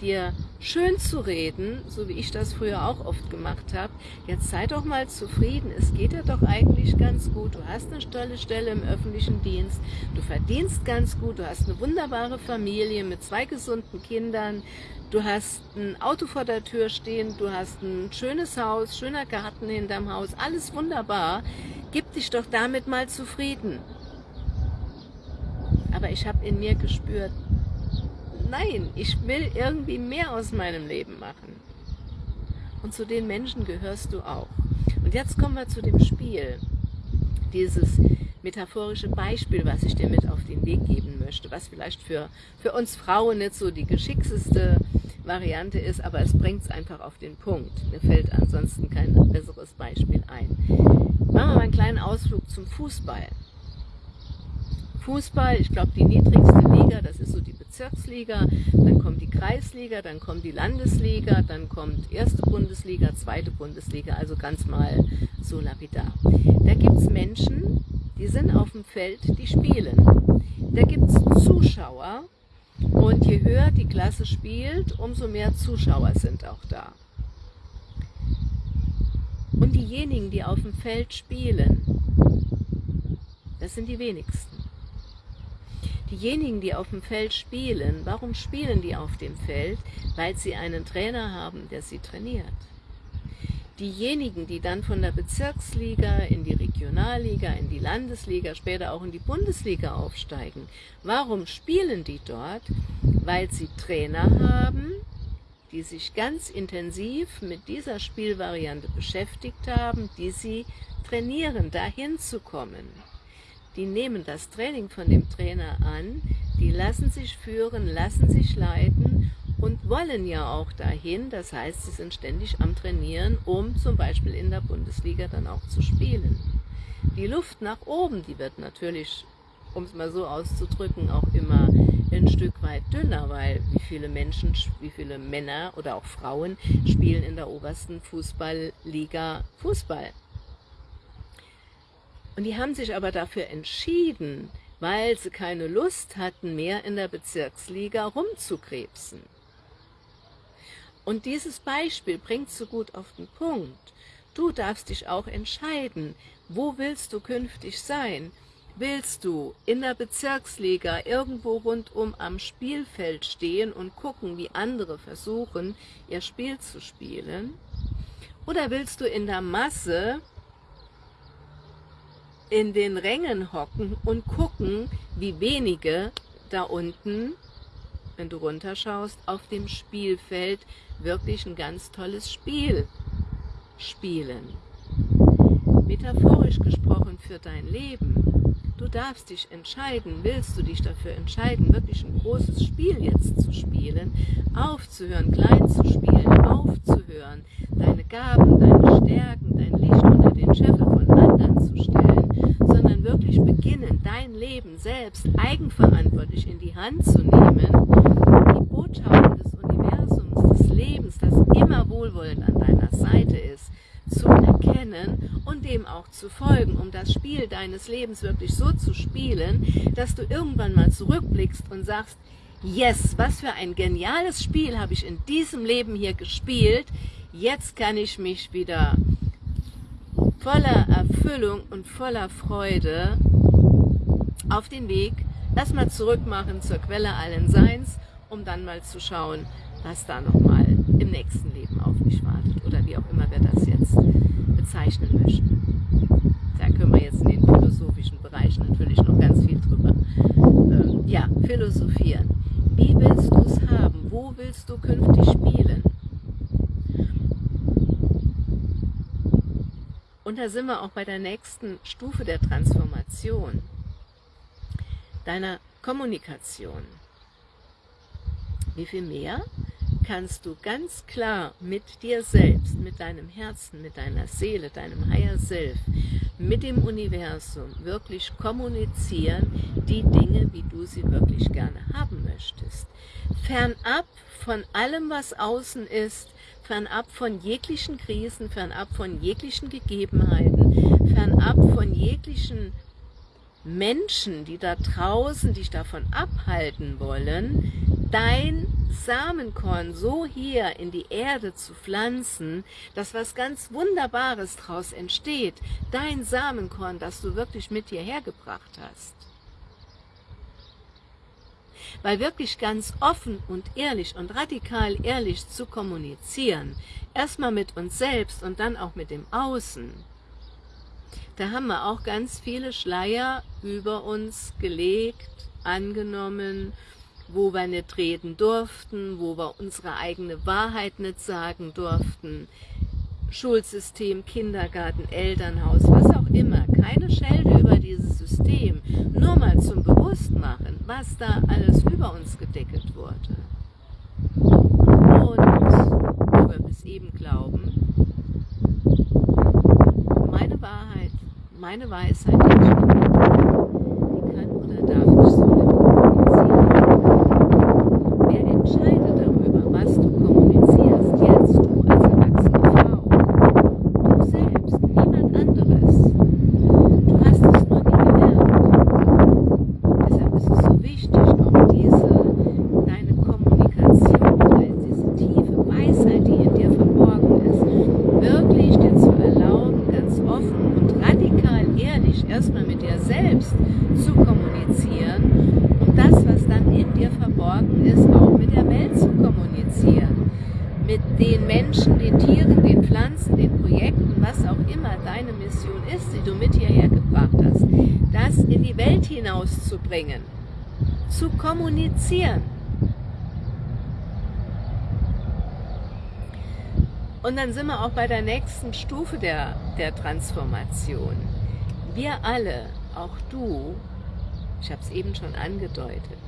Speaker 1: dir schön zu reden, so wie ich das früher auch oft gemacht habe. Jetzt sei doch mal zufrieden, es geht dir doch eigentlich ganz gut. Du hast eine tolle Stelle im öffentlichen Dienst, du verdienst ganz gut, du hast eine wunderbare Familie mit zwei gesunden Kindern, du hast ein Auto vor der Tür stehen, du hast ein schönes Haus, schöner Garten hinterm Haus, alles wunderbar. Gib dich doch damit mal zufrieden. Aber ich habe in mir gespürt, nein, ich will irgendwie mehr aus meinem Leben machen. Und zu den Menschen gehörst du auch. Und jetzt kommen wir zu dem Spiel. Dieses metaphorische Beispiel, was ich dir mit auf den Weg geben möchte, was vielleicht für, für uns Frauen nicht so die geschickteste Variante ist, aber es bringt es einfach auf den Punkt. Mir fällt ansonsten kein besseres Beispiel ein. Machen wir mal einen kleinen Ausflug zum Fußball. Fußball, ich glaube die niedrigste Liga, das ist so die Bezirksliga, dann kommt die Kreisliga, dann kommt die Landesliga, dann kommt erste Bundesliga, zweite Bundesliga, also ganz mal so lapidar. Da gibt es Menschen, die sind auf dem Feld, die spielen. Da gibt es Zuschauer und je höher die Klasse spielt, umso mehr Zuschauer sind auch da. Und diejenigen, die auf dem Feld spielen, das sind die wenigsten. Diejenigen, die auf dem Feld spielen, warum spielen die auf dem Feld? Weil sie einen Trainer haben, der sie trainiert. Diejenigen, die dann von der Bezirksliga in die Regionalliga, in die Landesliga, später auch in die Bundesliga aufsteigen, warum spielen die dort? Weil sie Trainer haben, die sich ganz intensiv mit dieser Spielvariante beschäftigt haben, die sie trainieren, dahin zu kommen die nehmen das Training von dem Trainer an, die lassen sich führen, lassen sich leiten und wollen ja auch dahin. Das heißt, sie sind ständig am Trainieren, um zum Beispiel in der Bundesliga dann auch zu spielen. Die Luft nach oben, die wird natürlich, um es mal so auszudrücken, auch immer ein Stück weit dünner, weil wie viele Menschen, wie viele Männer oder auch Frauen spielen in der obersten Fußballliga Fußball. Und die haben sich aber dafür entschieden, weil sie keine Lust hatten, mehr in der Bezirksliga rumzukrebsen. Und dieses Beispiel bringt so gut auf den Punkt. Du darfst dich auch entscheiden, wo willst du künftig sein? Willst du in der Bezirksliga irgendwo rundum am Spielfeld stehen und gucken, wie andere versuchen, ihr Spiel zu spielen? Oder willst du in der Masse in den Rängen hocken und gucken, wie wenige da unten, wenn du runterschaust, auf dem Spielfeld wirklich ein ganz tolles Spiel spielen. Metaphorisch gesprochen für dein Leben. Du darfst dich entscheiden, willst du dich dafür entscheiden, wirklich ein großes Spiel jetzt zu spielen, aufzuhören, klein zu spielen, aufzuhören, deine Gaben, deine Stärken, dein Licht unter den Scheffel von anderen zu stellen, sondern wirklich beginnen, dein Leben selbst eigenverantwortlich in die Hand zu nehmen, die Botschaften des Universums, des Lebens, das immer wohlwollend an deiner Seite ist, zu erkennen und dem auch zu folgen, um das Spiel deines Lebens wirklich so zu spielen, dass du irgendwann mal zurückblickst und sagst, yes, was für ein geniales Spiel habe ich in diesem Leben hier gespielt, jetzt kann ich mich wieder voller Erfüllung und voller Freude auf den Weg erstmal zurückmachen zur Quelle allen Seins, um dann mal zu schauen, was da nochmal im nächsten Leben auf mich wartet oder wie auch immer wir das jetzt bezeichnen möchten. Da können wir jetzt in den philosophischen Bereich natürlich noch ganz viel drüber ähm, ja, philosophieren. Wie willst du es haben? Wo willst du künftig spielen? Und da sind wir auch bei der nächsten Stufe der Transformation, deiner Kommunikation. Wie viel mehr kannst du ganz klar mit dir selbst, mit deinem Herzen, mit deiner Seele, deinem Higher Self, mit dem Universum wirklich kommunizieren, die Dinge, wie du sie wirklich gerne haben möchtest. Fernab von allem, was außen ist, fernab von jeglichen Krisen, fernab von jeglichen Gegebenheiten, fernab von jeglichen Menschen, die da draußen dich davon abhalten wollen, dein Samenkorn so hier in die Erde zu pflanzen, dass was ganz Wunderbares daraus entsteht. Dein Samenkorn, das du wirklich mit dir hergebracht hast. Weil wirklich ganz offen und ehrlich und radikal ehrlich zu kommunizieren, erstmal mit uns selbst und dann auch mit dem Außen, da haben wir auch ganz viele Schleier über uns gelegt, angenommen wo wir nicht reden durften, wo wir unsere eigene Wahrheit nicht sagen durften, Schulsystem, Kindergarten, Elternhaus, was auch immer, keine Schelde über dieses System, nur mal zum Bewusstmachen, was da alles über uns gedeckelt wurde. Und wo wir bis eben glauben, meine Wahrheit, meine Weisheit, die kann oder darf ich so nicht entscheide darüber, was du kommunizierst, jetzt du als erwachsene Frau. Du selbst, niemand anderes. Du hast es nur nie gelernt. Deshalb ist es so wichtig, auch diese, deine Kommunikation, diese tiefe Weisheit, die in dir verborgen ist, wirklich dir zu erlauben, ganz offen und radikal ehrlich erstmal mit dir selbst zu kommunizieren und das, was dann in dir verborgen ist, auch mit der Welt zu kommunizieren. Mit den Menschen, den Tieren, den Pflanzen, den Projekten, was auch immer deine Mission ist, die du mit hierher gebracht hast, das in die Welt hinauszubringen, zu kommunizieren. Und dann sind wir auch bei der nächsten Stufe der, der Transformation. Wir alle, auch du, ich habe es eben schon angedeutet,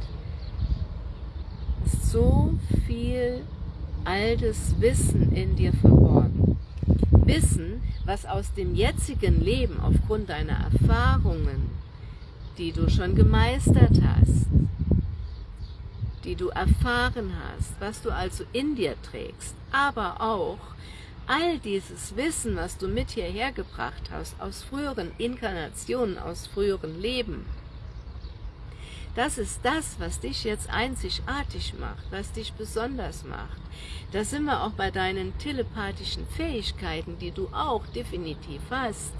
Speaker 1: so viel altes Wissen in dir verborgen. Wissen, was aus dem jetzigen Leben aufgrund deiner Erfahrungen, die du schon gemeistert hast, die du erfahren hast, was du also in dir trägst, aber auch all dieses Wissen, was du mit hierher gebracht hast, aus früheren Inkarnationen, aus früheren Leben, das ist das, was dich jetzt einzigartig macht, was dich besonders macht. Da sind wir auch bei deinen telepathischen Fähigkeiten, die du auch definitiv hast,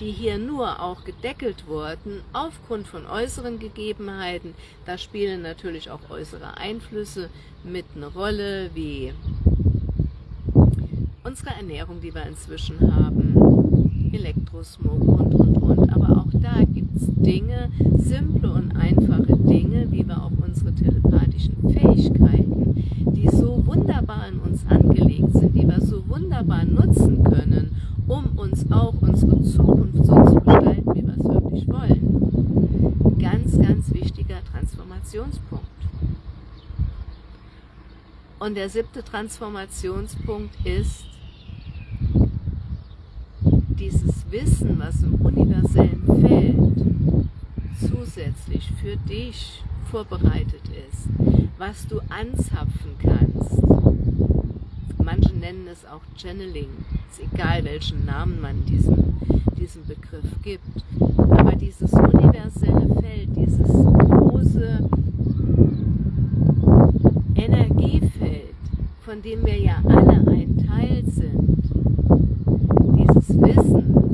Speaker 1: die hier nur auch gedeckelt wurden aufgrund von äußeren Gegebenheiten. Da spielen natürlich auch äußere Einflüsse mit eine Rolle, wie unsere Ernährung, die wir inzwischen haben, Elektrosmog und, und, und. Aber auch da gibt es Dinge, simple und einfache Dinge, wie wir auch unsere telepathischen Fähigkeiten, die so wunderbar in uns angelegt sind, die wir so wunderbar nutzen können, um uns auch unsere Zukunft so zu gestalten, wie wir es wirklich wollen. Ganz, ganz wichtiger Transformationspunkt. Und der siebte Transformationspunkt ist, dieses Wissen, was im universellen Feld zusätzlich für dich vorbereitet ist, was du anzapfen kannst. Manche nennen es auch Channeling, ist egal welchen Namen man diesem, diesem Begriff gibt. Aber dieses universelle Feld, dieses große Energiefeld, von dem wir ja alle ein Teil sind, Wissen.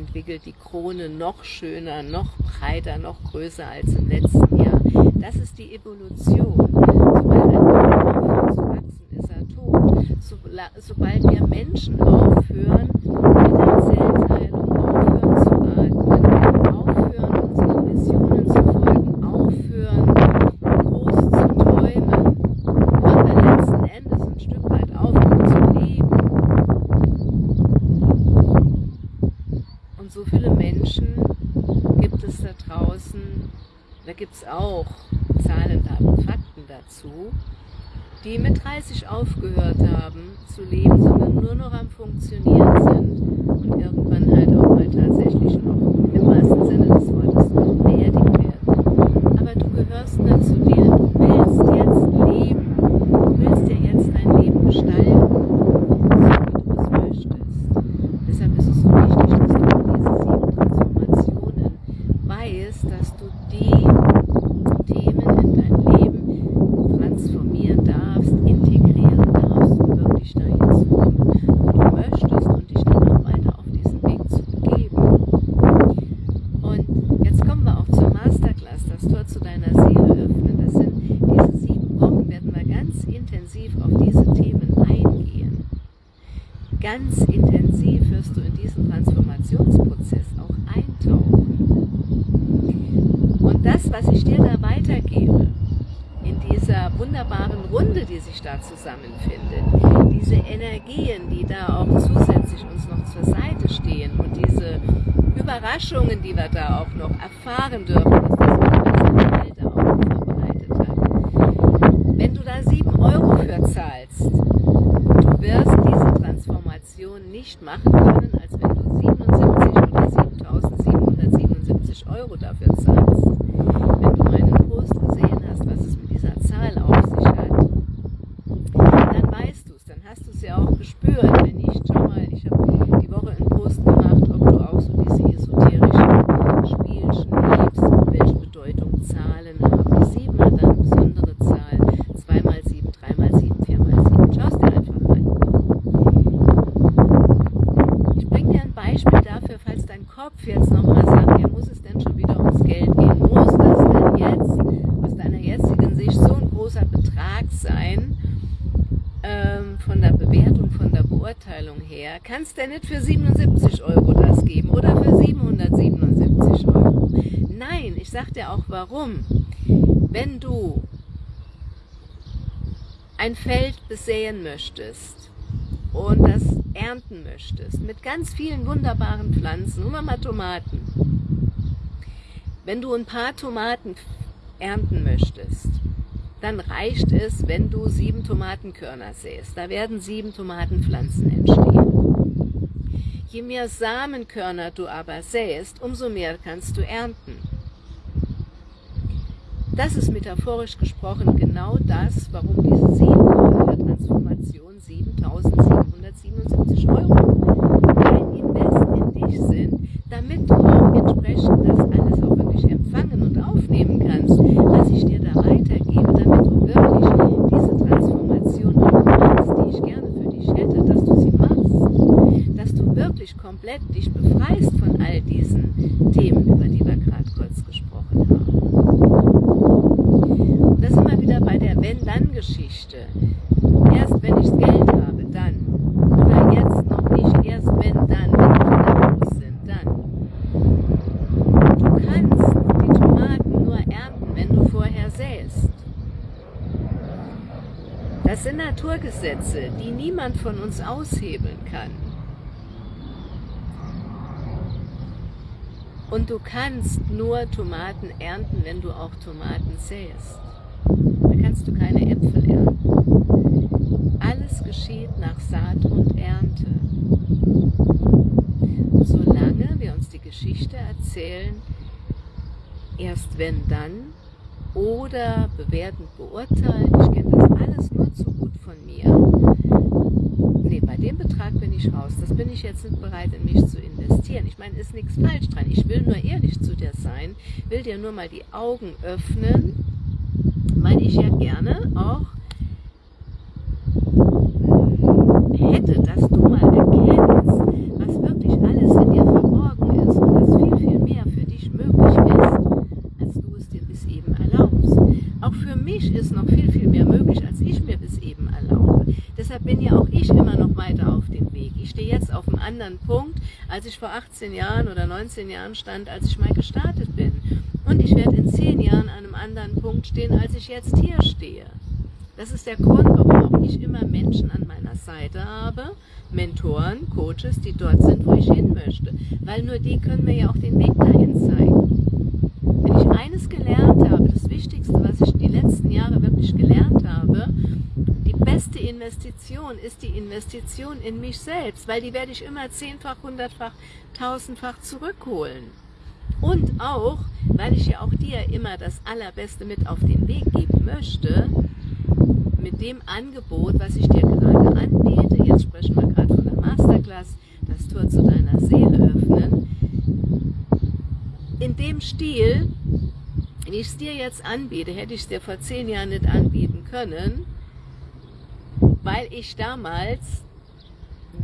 Speaker 1: entwickelt, die Krone noch schöner, noch breiter, noch größer als im letzten Jahr. Das ist die Evolution. veces a. kannst du nicht für 77 Euro das geben oder für 777 Euro. Nein, ich sag dir auch warum. Wenn du ein Feld besäen möchtest und das ernten möchtest, mit ganz vielen wunderbaren Pflanzen, nur mal Tomaten. Wenn du ein paar Tomaten ernten möchtest, dann reicht es, wenn du sieben Tomatenkörner säst. Da werden sieben Tomatenpflanzen entstehen. Je mehr Samenkörner du aber säst, umso mehr kannst du ernten. Das ist metaphorisch gesprochen genau das, warum diese Seelenlohn der Transformation 7777 Euro ein Invest in dich sind, damit du auch entsprechend das alles auch wirklich empfangen und aufnehmen kannst, was ich dir da weitergebe, damit du wirklich diese Transformation auch machst, die ich gerne für dich hätte, dass du sie machst, dass du wirklich komplett dich befreist von all diesen Themen, über die wir gerade kurz gesprochen haben. Das sind wir wieder bei der Wenn-Dann-Geschichte. Erst wenn ich Geld habe, dann. Oder jetzt noch nicht, erst wenn dann, wenn Kinder groß sind, dann. Du kannst die Tomaten nur ernten, wenn du vorher säst. Das sind Naturgesetze, die niemand von uns aushebeln kann. Und du kannst nur Tomaten ernten, wenn du auch Tomaten säst. Da kannst du keine Äpfel ernten. Alles geschieht nach Saat und Ernte. Solange wir uns die Geschichte erzählen, erst wenn dann, oder bewertend beurteilen, ich kenne das alles nur zu gut von mir, Ich raus. Das bin ich jetzt nicht bereit, in mich zu investieren. Ich meine, ist nichts falsch dran. Ich will nur ehrlich zu dir sein, will dir nur mal die Augen öffnen, weil ich ja gerne auch hätte, dass du mal erkennst, was wirklich alles in dir verborgen ist und dass viel, viel mehr für dich möglich ist, als du es dir bis eben erlaubst. Auch für mich ist noch viel, viel mehr möglich, als ich mir bis eben erlaube. Deshalb bin ja auch ich immer noch weiter auf dem Weg. Ich stehe jetzt auf einem anderen Punkt, als ich vor 18 Jahren oder 19 Jahren stand, als ich mal gestartet bin. Und ich werde in 10 Jahren an einem anderen Punkt stehen, als ich jetzt hier stehe. Das ist der Grund, warum ich immer Menschen an meiner Seite habe, Mentoren, Coaches, die dort sind, wo ich hin möchte. Weil nur die können mir ja auch den Weg dahin zeigen. Wenn ich eines gelernt habe, das Wichtigste, was ich die letzten Jahre wirklich gelernt habe, beste Investition ist die Investition in mich selbst, weil die werde ich immer zehnfach, hundertfach, tausendfach zurückholen. Und auch, weil ich ja auch dir immer das Allerbeste mit auf den Weg geben möchte, mit dem Angebot, was ich dir gerade anbiete, jetzt sprechen wir gerade von der Masterclass, das Tor zu deiner Seele öffnen, in dem Stil, wie ich es dir jetzt anbiete, hätte ich es dir vor zehn Jahren nicht anbieten können, weil ich damals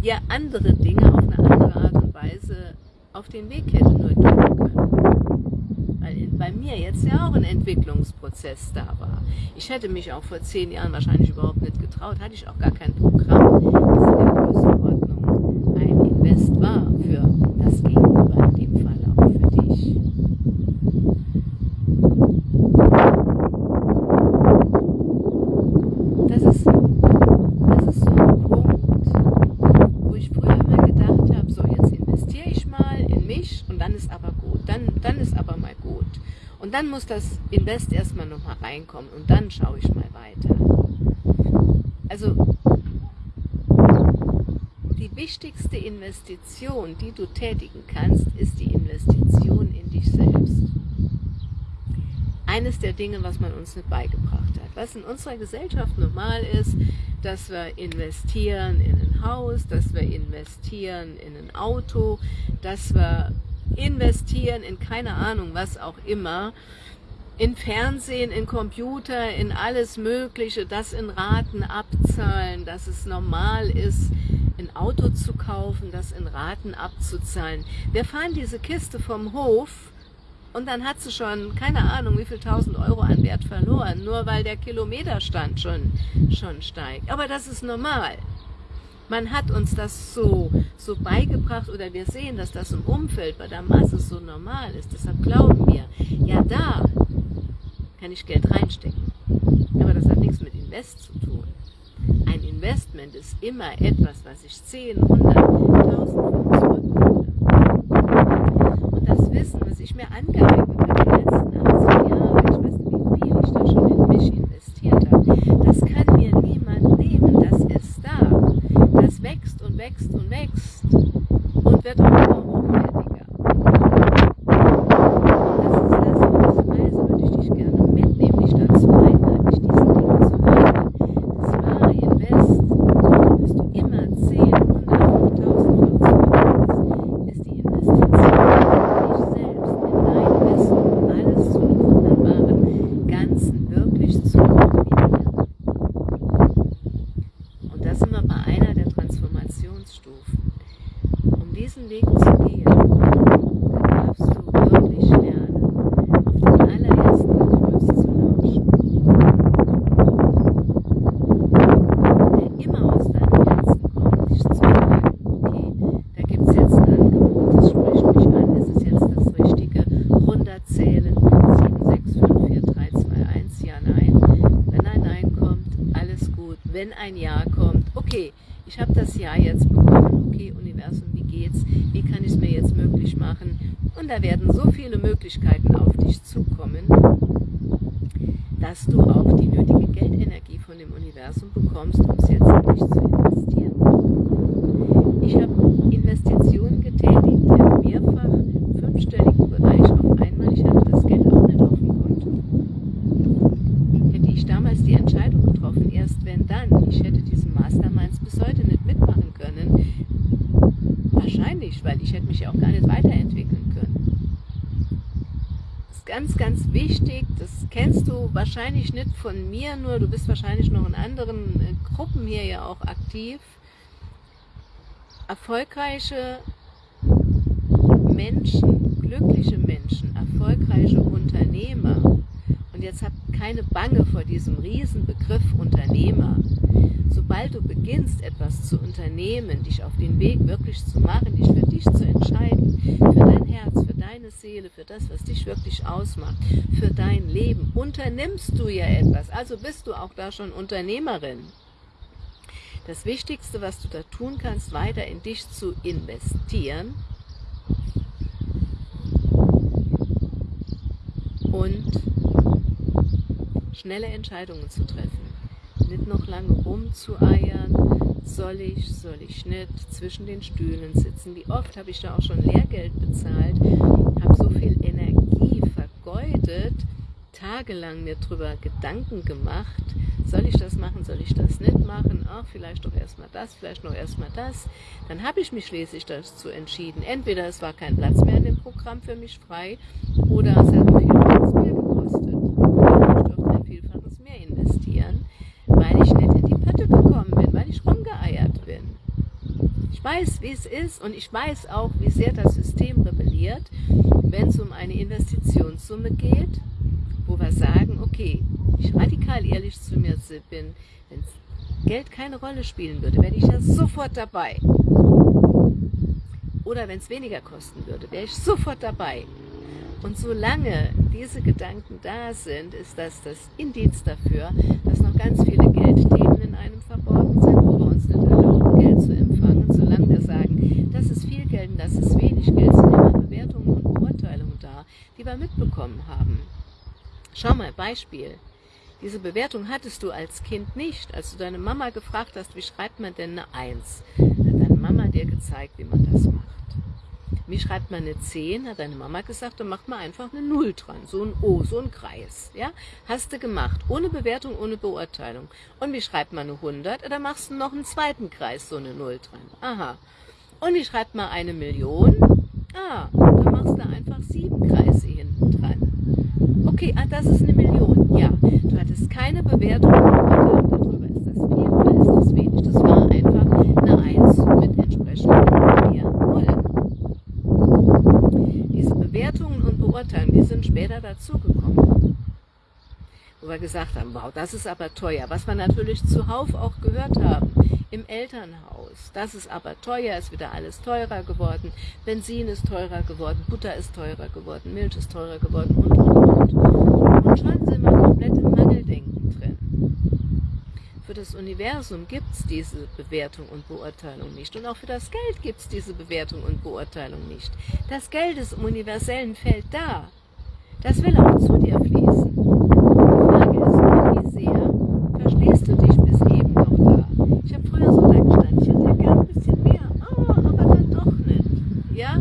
Speaker 1: dir andere Dinge auf eine andere Art und Weise auf den Weg hätte nur geben können. Weil bei mir jetzt ja auch ein Entwicklungsprozess da war. Ich hätte mich auch vor zehn Jahren wahrscheinlich überhaupt nicht getraut, hatte ich auch gar kein Programm, das in der Größenordnung ein Invest war für das Gegenüber, in dem Fall auch für dich. Das ist, das ist so ein Punkt, wo ich früher immer gedacht habe, so jetzt investiere ich mal in mich und dann ist aber gut, dann, dann ist aber mal gut. Und dann muss das Invest erstmal nochmal reinkommen und dann schaue ich mal weiter. Also die wichtigste Investition, die du tätigen kannst, ist die Investition in dich selbst. Eines der Dinge, was man uns nicht beigebracht hat. Was in unserer Gesellschaft normal ist, dass wir investieren in ein Haus, dass wir investieren in ein Auto, dass wir investieren in keine Ahnung was auch immer, in Fernsehen, in Computer, in alles Mögliche, das in Raten abzahlen, dass es normal ist, ein Auto zu kaufen, das in Raten abzuzahlen. Wir fahren diese Kiste vom Hof und dann hat sie schon, keine Ahnung, wie viel tausend Euro an Wert verloren, nur weil der Kilometerstand schon, schon steigt. Aber das ist normal. Man hat uns das so, so beigebracht oder wir sehen, dass das im Umfeld bei der Masse so normal ist. Deshalb glauben wir, ja da kann ich Geld reinstecken. Aber das hat nichts mit Invest zu tun. Ein Investment ist immer etwas, was ich 10, 100, 1000 zurückhole. Und das Wissen, was ich mir angeeignet habe, die letzten 18 Jahre, ich weiß nicht, wie viel ich da schon in mich investiert habe, das kann mir niemand nehmen. Das ist da. Das wächst und wächst und wächst und wird auch immer hochwertiger. Ein Jahr kommt, okay, ich habe das Jahr jetzt bekommen, okay, Universum, wie geht's, wie kann ich es mir jetzt möglich machen? Und da werden so viele Möglichkeiten auf dich zukommen, dass du auch die nötige Geldenergie von dem Universum bekommst, um es jetzt wirklich zu investieren. Ich habe Investitionen getätigt im mehrfach fünfstelligen Bereich auf einmal. Ich hatte das Geld auch nicht auf dem Konto. Hätte ich damals die Entscheidung getroffen, erst wenn dann, ich hätte diesen Masterminds bis heute nicht mitmachen können. Wahrscheinlich, weil ich hätte mich ja auch gar nicht weiterentwickeln können. Das ist ganz, ganz wichtig, das kennst du wahrscheinlich nicht von mir, nur du bist wahrscheinlich noch in anderen äh, Gruppen hier ja auch aktiv. Erfolgreiche Menschen, glückliche Menschen, erfolgreiche Unternehmer, und jetzt habt keine Bange vor diesem Riesenbegriff Unternehmer. Sobald du beginnst, etwas zu unternehmen, dich auf den Weg wirklich zu machen, dich für dich zu entscheiden, für dein Herz, für deine Seele, für das, was dich wirklich ausmacht, für dein Leben, unternimmst du ja etwas. Also bist du auch da schon Unternehmerin. Das Wichtigste, was du da tun kannst, weiter in dich zu investieren und schnelle Entscheidungen zu treffen. Nicht noch lange rumzueiern, soll ich, soll ich nicht, zwischen den Stühlen sitzen. Wie oft habe ich da auch schon Lehrgeld bezahlt, habe so viel Energie vergeudet, tagelang mir darüber Gedanken gemacht, soll ich das machen, soll ich das nicht machen, ach, vielleicht doch erstmal das, vielleicht noch erstmal das. Dann habe ich mich schließlich dazu entschieden. Entweder es war kein Platz mehr in dem Programm für mich frei oder es hat mir viel mehr gekostet. Ich durfte ein Vielfaches mehr investieren, weil ich nicht in die Pötte gekommen bin, weil ich rumgeeiert bin. Ich weiß, wie es ist und ich weiß auch, wie sehr das System rebelliert, wenn es um eine Investitionssumme geht, wo wir sagen, okay, ich radikal ehrlich zu mir bin, wenn Geld keine Rolle spielen würde, wäre ich ja sofort dabei. Oder wenn es weniger kosten würde, wäre ich sofort dabei. Und solange diese Gedanken da sind, ist das das Indiz dafür, dass noch ganz viele Geldthemen in einem verborgen sind, wo wir uns nicht erlauben, Geld zu empfangen. Wir sagen, das ist viel Geld und das ist wenig Geld, sind immer Bewertungen und Beurteilungen da, die wir mitbekommen haben. Schau mal, Beispiel. Diese Bewertung hattest du als Kind nicht. Als du deine Mama gefragt hast, wie schreibt man denn eine Eins, hat deine Mama dir gezeigt, wie man das macht. Wie schreibt man eine 10? Hat deine Mama gesagt, dann macht man einfach eine Null dran. So ein O, so ein Kreis. Ja? Hast du gemacht. Ohne Bewertung, ohne Beurteilung. Und wie schreibt man eine 100? Da machst du noch einen zweiten Kreis, so eine Null dran. Aha. Und wie schreibt man eine Million? Ah, da machst du einfach sieben Kreise hinten dran. Okay, ah, das ist eine Million. Ja, du hattest keine Bewertung darüber, ist das viel oder ist das wenig. Das war einfach eine 1 mit entsprechend mehr Null. Beurteilungen, die sind später dazugekommen. wo wir gesagt haben, wow, das ist aber teuer. Was wir natürlich zuhauf auch gehört haben, im Elternhaus, das ist aber teuer, ist wieder alles teurer geworden, Benzin ist teurer geworden, Butter ist teurer geworden, Milch ist teurer geworden und, und, und. Und schon sind wir komplett im Mangeldenken. Für das Universum gibt es diese Bewertung und Beurteilung nicht. Und auch für das Geld gibt es diese Bewertung und Beurteilung nicht. Das Geld ist im universellen Feld da. Das will auch zu dir fließen. Die Frage ist wie sehr verstehst du dich bis eben noch da? Ich habe früher so da gestanden, ich hätte gern ein bisschen mehr, oh, aber dann doch nicht. Ja?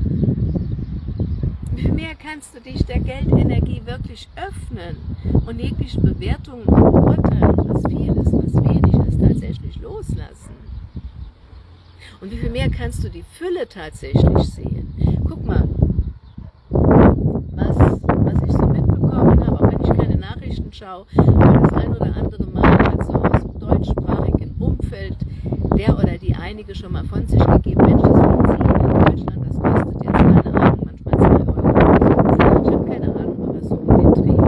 Speaker 1: Viel mehr kannst du dich der Geldenergie wirklich öffnen und jegliche Bewertungen und Beurteilen, was viel ist, was wenig ist, tatsächlich loslassen? Und wie viel mehr kannst du die Fülle tatsächlich sehen? Guck mal, was, was ich so mitbekommen habe, auch wenn ich keine Nachrichten schaue, das ein oder andere Mal halt so aus dem deutschsprachigen Umfeld der oder die einige schon mal von sich gegeben, Mensch, das Benzin in Deutschland, das kostet jetzt, keine Ahnung, manchmal 2 Euro. Ich habe keine Ahnung, aber so um den Dreh.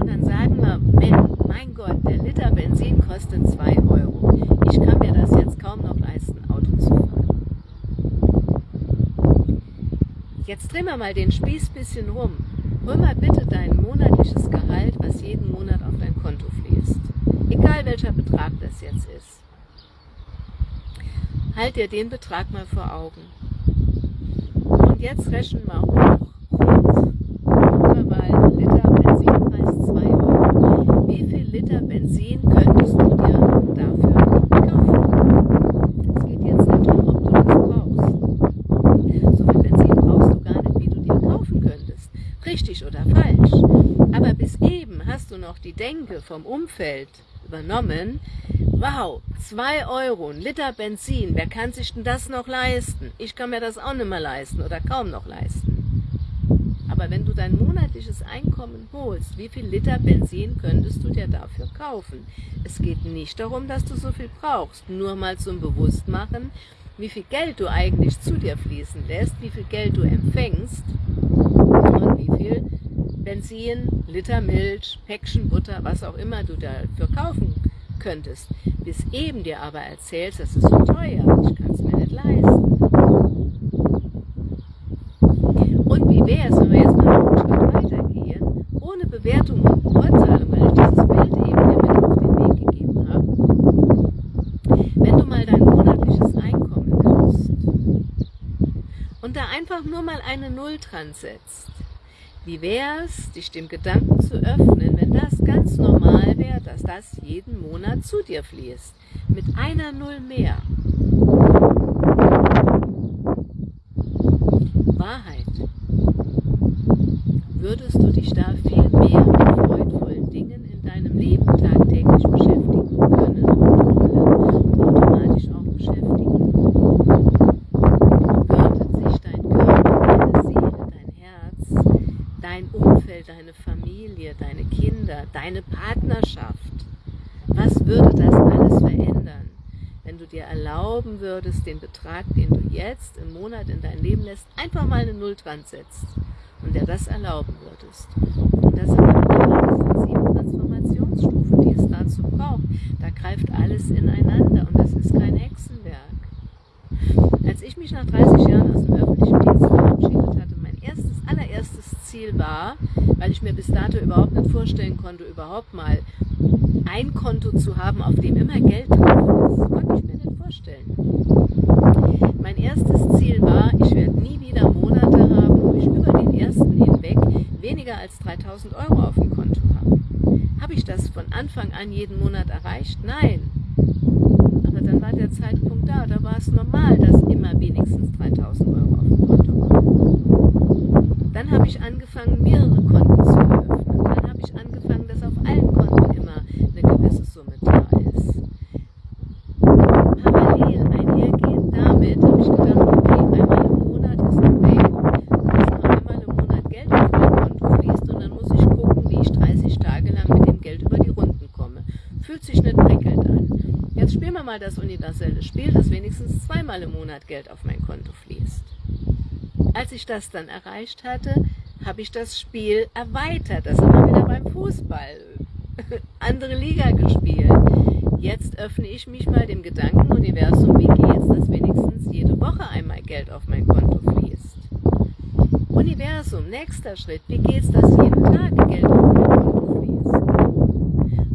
Speaker 1: Und dann sagen wir, mein Gott, der Liter Benzin kostet 2 Euro. Ich kann mir das jetzt kaum noch leisten, Auto zu fahren. Jetzt drehen wir mal den Spieß bisschen rum. Hol mal bitte dein monatliches Gehalt, was jeden Monat auf dein Konto fließt. Egal welcher Betrag das jetzt ist. Halt dir den Betrag mal vor Augen. Und jetzt rechnen wir hoch. Rund. Mal ein Liter Benzinpreis 2 Euro. Wie viel Liter Benzin könntest du dir dafür kaufen? Es geht jetzt nicht darum, ob du das brauchst. So viel Benzin brauchst du gar nicht, wie du dir kaufen könntest. Richtig oder falsch. Aber bis du noch die Denke vom Umfeld übernommen, wow, 2 Euro, ein Liter Benzin, wer kann sich denn das noch leisten? Ich kann mir das auch nicht mehr leisten oder kaum noch leisten. Aber wenn du dein monatliches Einkommen holst, wie viel Liter Benzin könntest du dir dafür kaufen? Es geht nicht darum, dass du so viel brauchst, nur mal zum Bewusstmachen, wie viel Geld du eigentlich zu dir fließen lässt, wie viel Geld du empfängst Benzin, Liter Milch, Päckchen Butter, was auch immer du dafür kaufen könntest. Bis eben dir aber erzählst, das ist so teuer, ich kann es mir nicht leisten. Und wie wäre es, wenn wir jetzt mal einen Schritt weitergehen, ohne Bewertung und Beurteilung, weil ich dieses Bild eben dir mit auf den Weg gegeben habe, wenn du mal dein monatliches Einkommen nimmst und da einfach nur mal eine Null dran setzt, wie wäre es, dich dem Gedanken zu öffnen, wenn das ganz normal wäre, dass das jeden Monat zu dir fließt, mit einer Null mehr? Wahrheit. Würdest du dich da viel mehr mit freudvollen Dingen in deinem Leben tagtäglich beschäftigen können und automatisch auch beschäftigen? Würde sich dein Körper, deine Seele, dein Herz, dein Umfeld, deine Familie, deine Kinder, deine Partnerschaft, was würde das alles verändern? wenn du dir erlauben würdest, den Betrag, den du jetzt im Monat in dein Leben lässt, einfach mal eine Null dran setzt und dir das erlauben würdest. Und das sind dann sieben Transformationsstufen, die es dazu braucht. Da greift alles ineinander und das ist kein Hexenwerk. Als ich mich nach 30 Jahren aus dem öffentlichen Dienst verabschiedet hatte, mein erstes, allererstes Ziel war, weil ich mir bis dato überhaupt nicht vorstellen konnte, überhaupt mal ein Konto zu haben, auf dem immer Geld drauf ist. Konnte ich mir nicht vorstellen. Mein erstes Ziel war, ich werde nie wieder Monate haben, wo ich über den ersten hinweg weniger als 3000 Euro auf dem Konto habe. Habe ich das von Anfang an jeden Monat erreicht? Nein. Aber dann war der Zeitpunkt da, da war es normal, dass immer wenigstens 3000 Euro auf dem Konto waren. Dann habe ich angefangen, mehrere Konten zu eröffnen. Dann habe ich angefangen, dass auf allen Konten immer eine gewisse Summe da ist. Parallel einhergehend damit habe ich gedacht, okay, einmal im Monat ist ein Bacon, dass nur einmal im Monat Geld auf mein Konto fließt und dann muss ich gucken, wie ich 30 Tage lang mit dem Geld über die Runden komme. Fühlt sich nicht prickelnd an. Jetzt spielen wir mal das universelle Spiel, dass wenigstens zweimal im Monat Geld auf mein Konto fließt. Als ich das dann erreicht hatte, habe ich das Spiel erweitert. Das sind wir wieder beim Fußball. andere Liga gespielt. Jetzt öffne ich mich mal dem Gedankenuniversum, wie geht's, dass wenigstens jede Woche einmal Geld auf mein Konto fließt. Universum, nächster Schritt, wie geht's, dass jeden Tag Geld auf mein Konto fließt.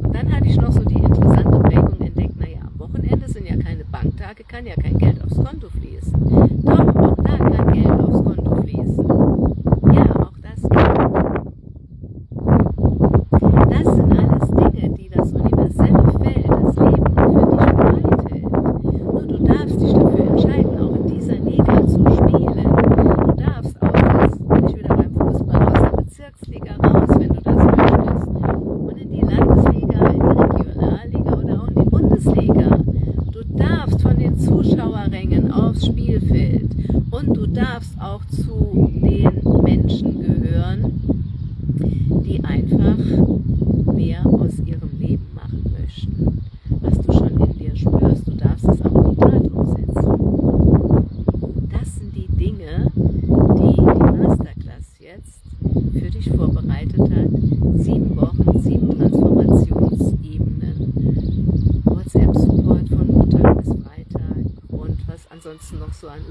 Speaker 1: Und dann hatte ich noch so die interessante Prägung entdeckt, naja, am Wochenende sind ja keine Banktage, kann ja kein Geld aufs Konto fließen.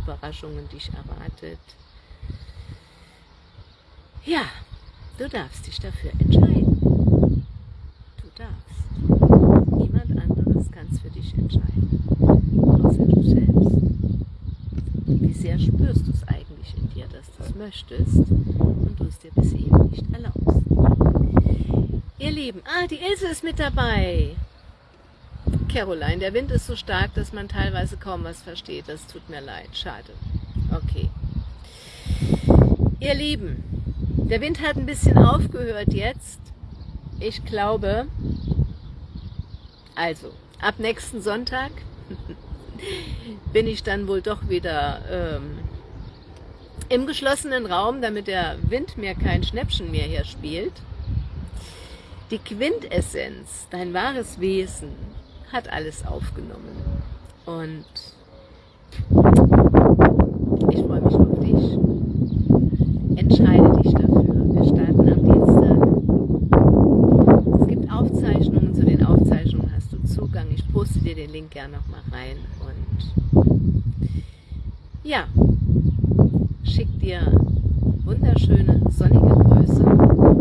Speaker 1: Überraschungen dich erwartet. Ja, du darfst dich dafür entscheiden. Du darfst. Niemand anderes kann es für dich entscheiden, außer du selbst. Wie sehr spürst du es eigentlich in dir, dass du es möchtest und du es dir bis eben nicht erlaubst. Ihr Lieben, ah, die Ilse ist mit dabei. Caroline, der Wind ist so stark, dass man teilweise kaum was versteht. Das tut mir leid, schade. Okay. Ihr Lieben, der Wind hat ein bisschen aufgehört jetzt. Ich glaube, also, ab nächsten Sonntag bin ich dann wohl doch wieder ähm, im geschlossenen Raum, damit der Wind mir kein Schnäppchen mehr hier spielt. Die Quintessenz, dein wahres Wesen, hat alles aufgenommen. Und ich freue mich auf dich. Entscheide dich dafür. Wir starten am Dienstag. Es gibt Aufzeichnungen. Zu den Aufzeichnungen hast du Zugang. Ich poste dir den Link gerne nochmal rein. Und ja, schick dir wunderschöne sonnige Grüße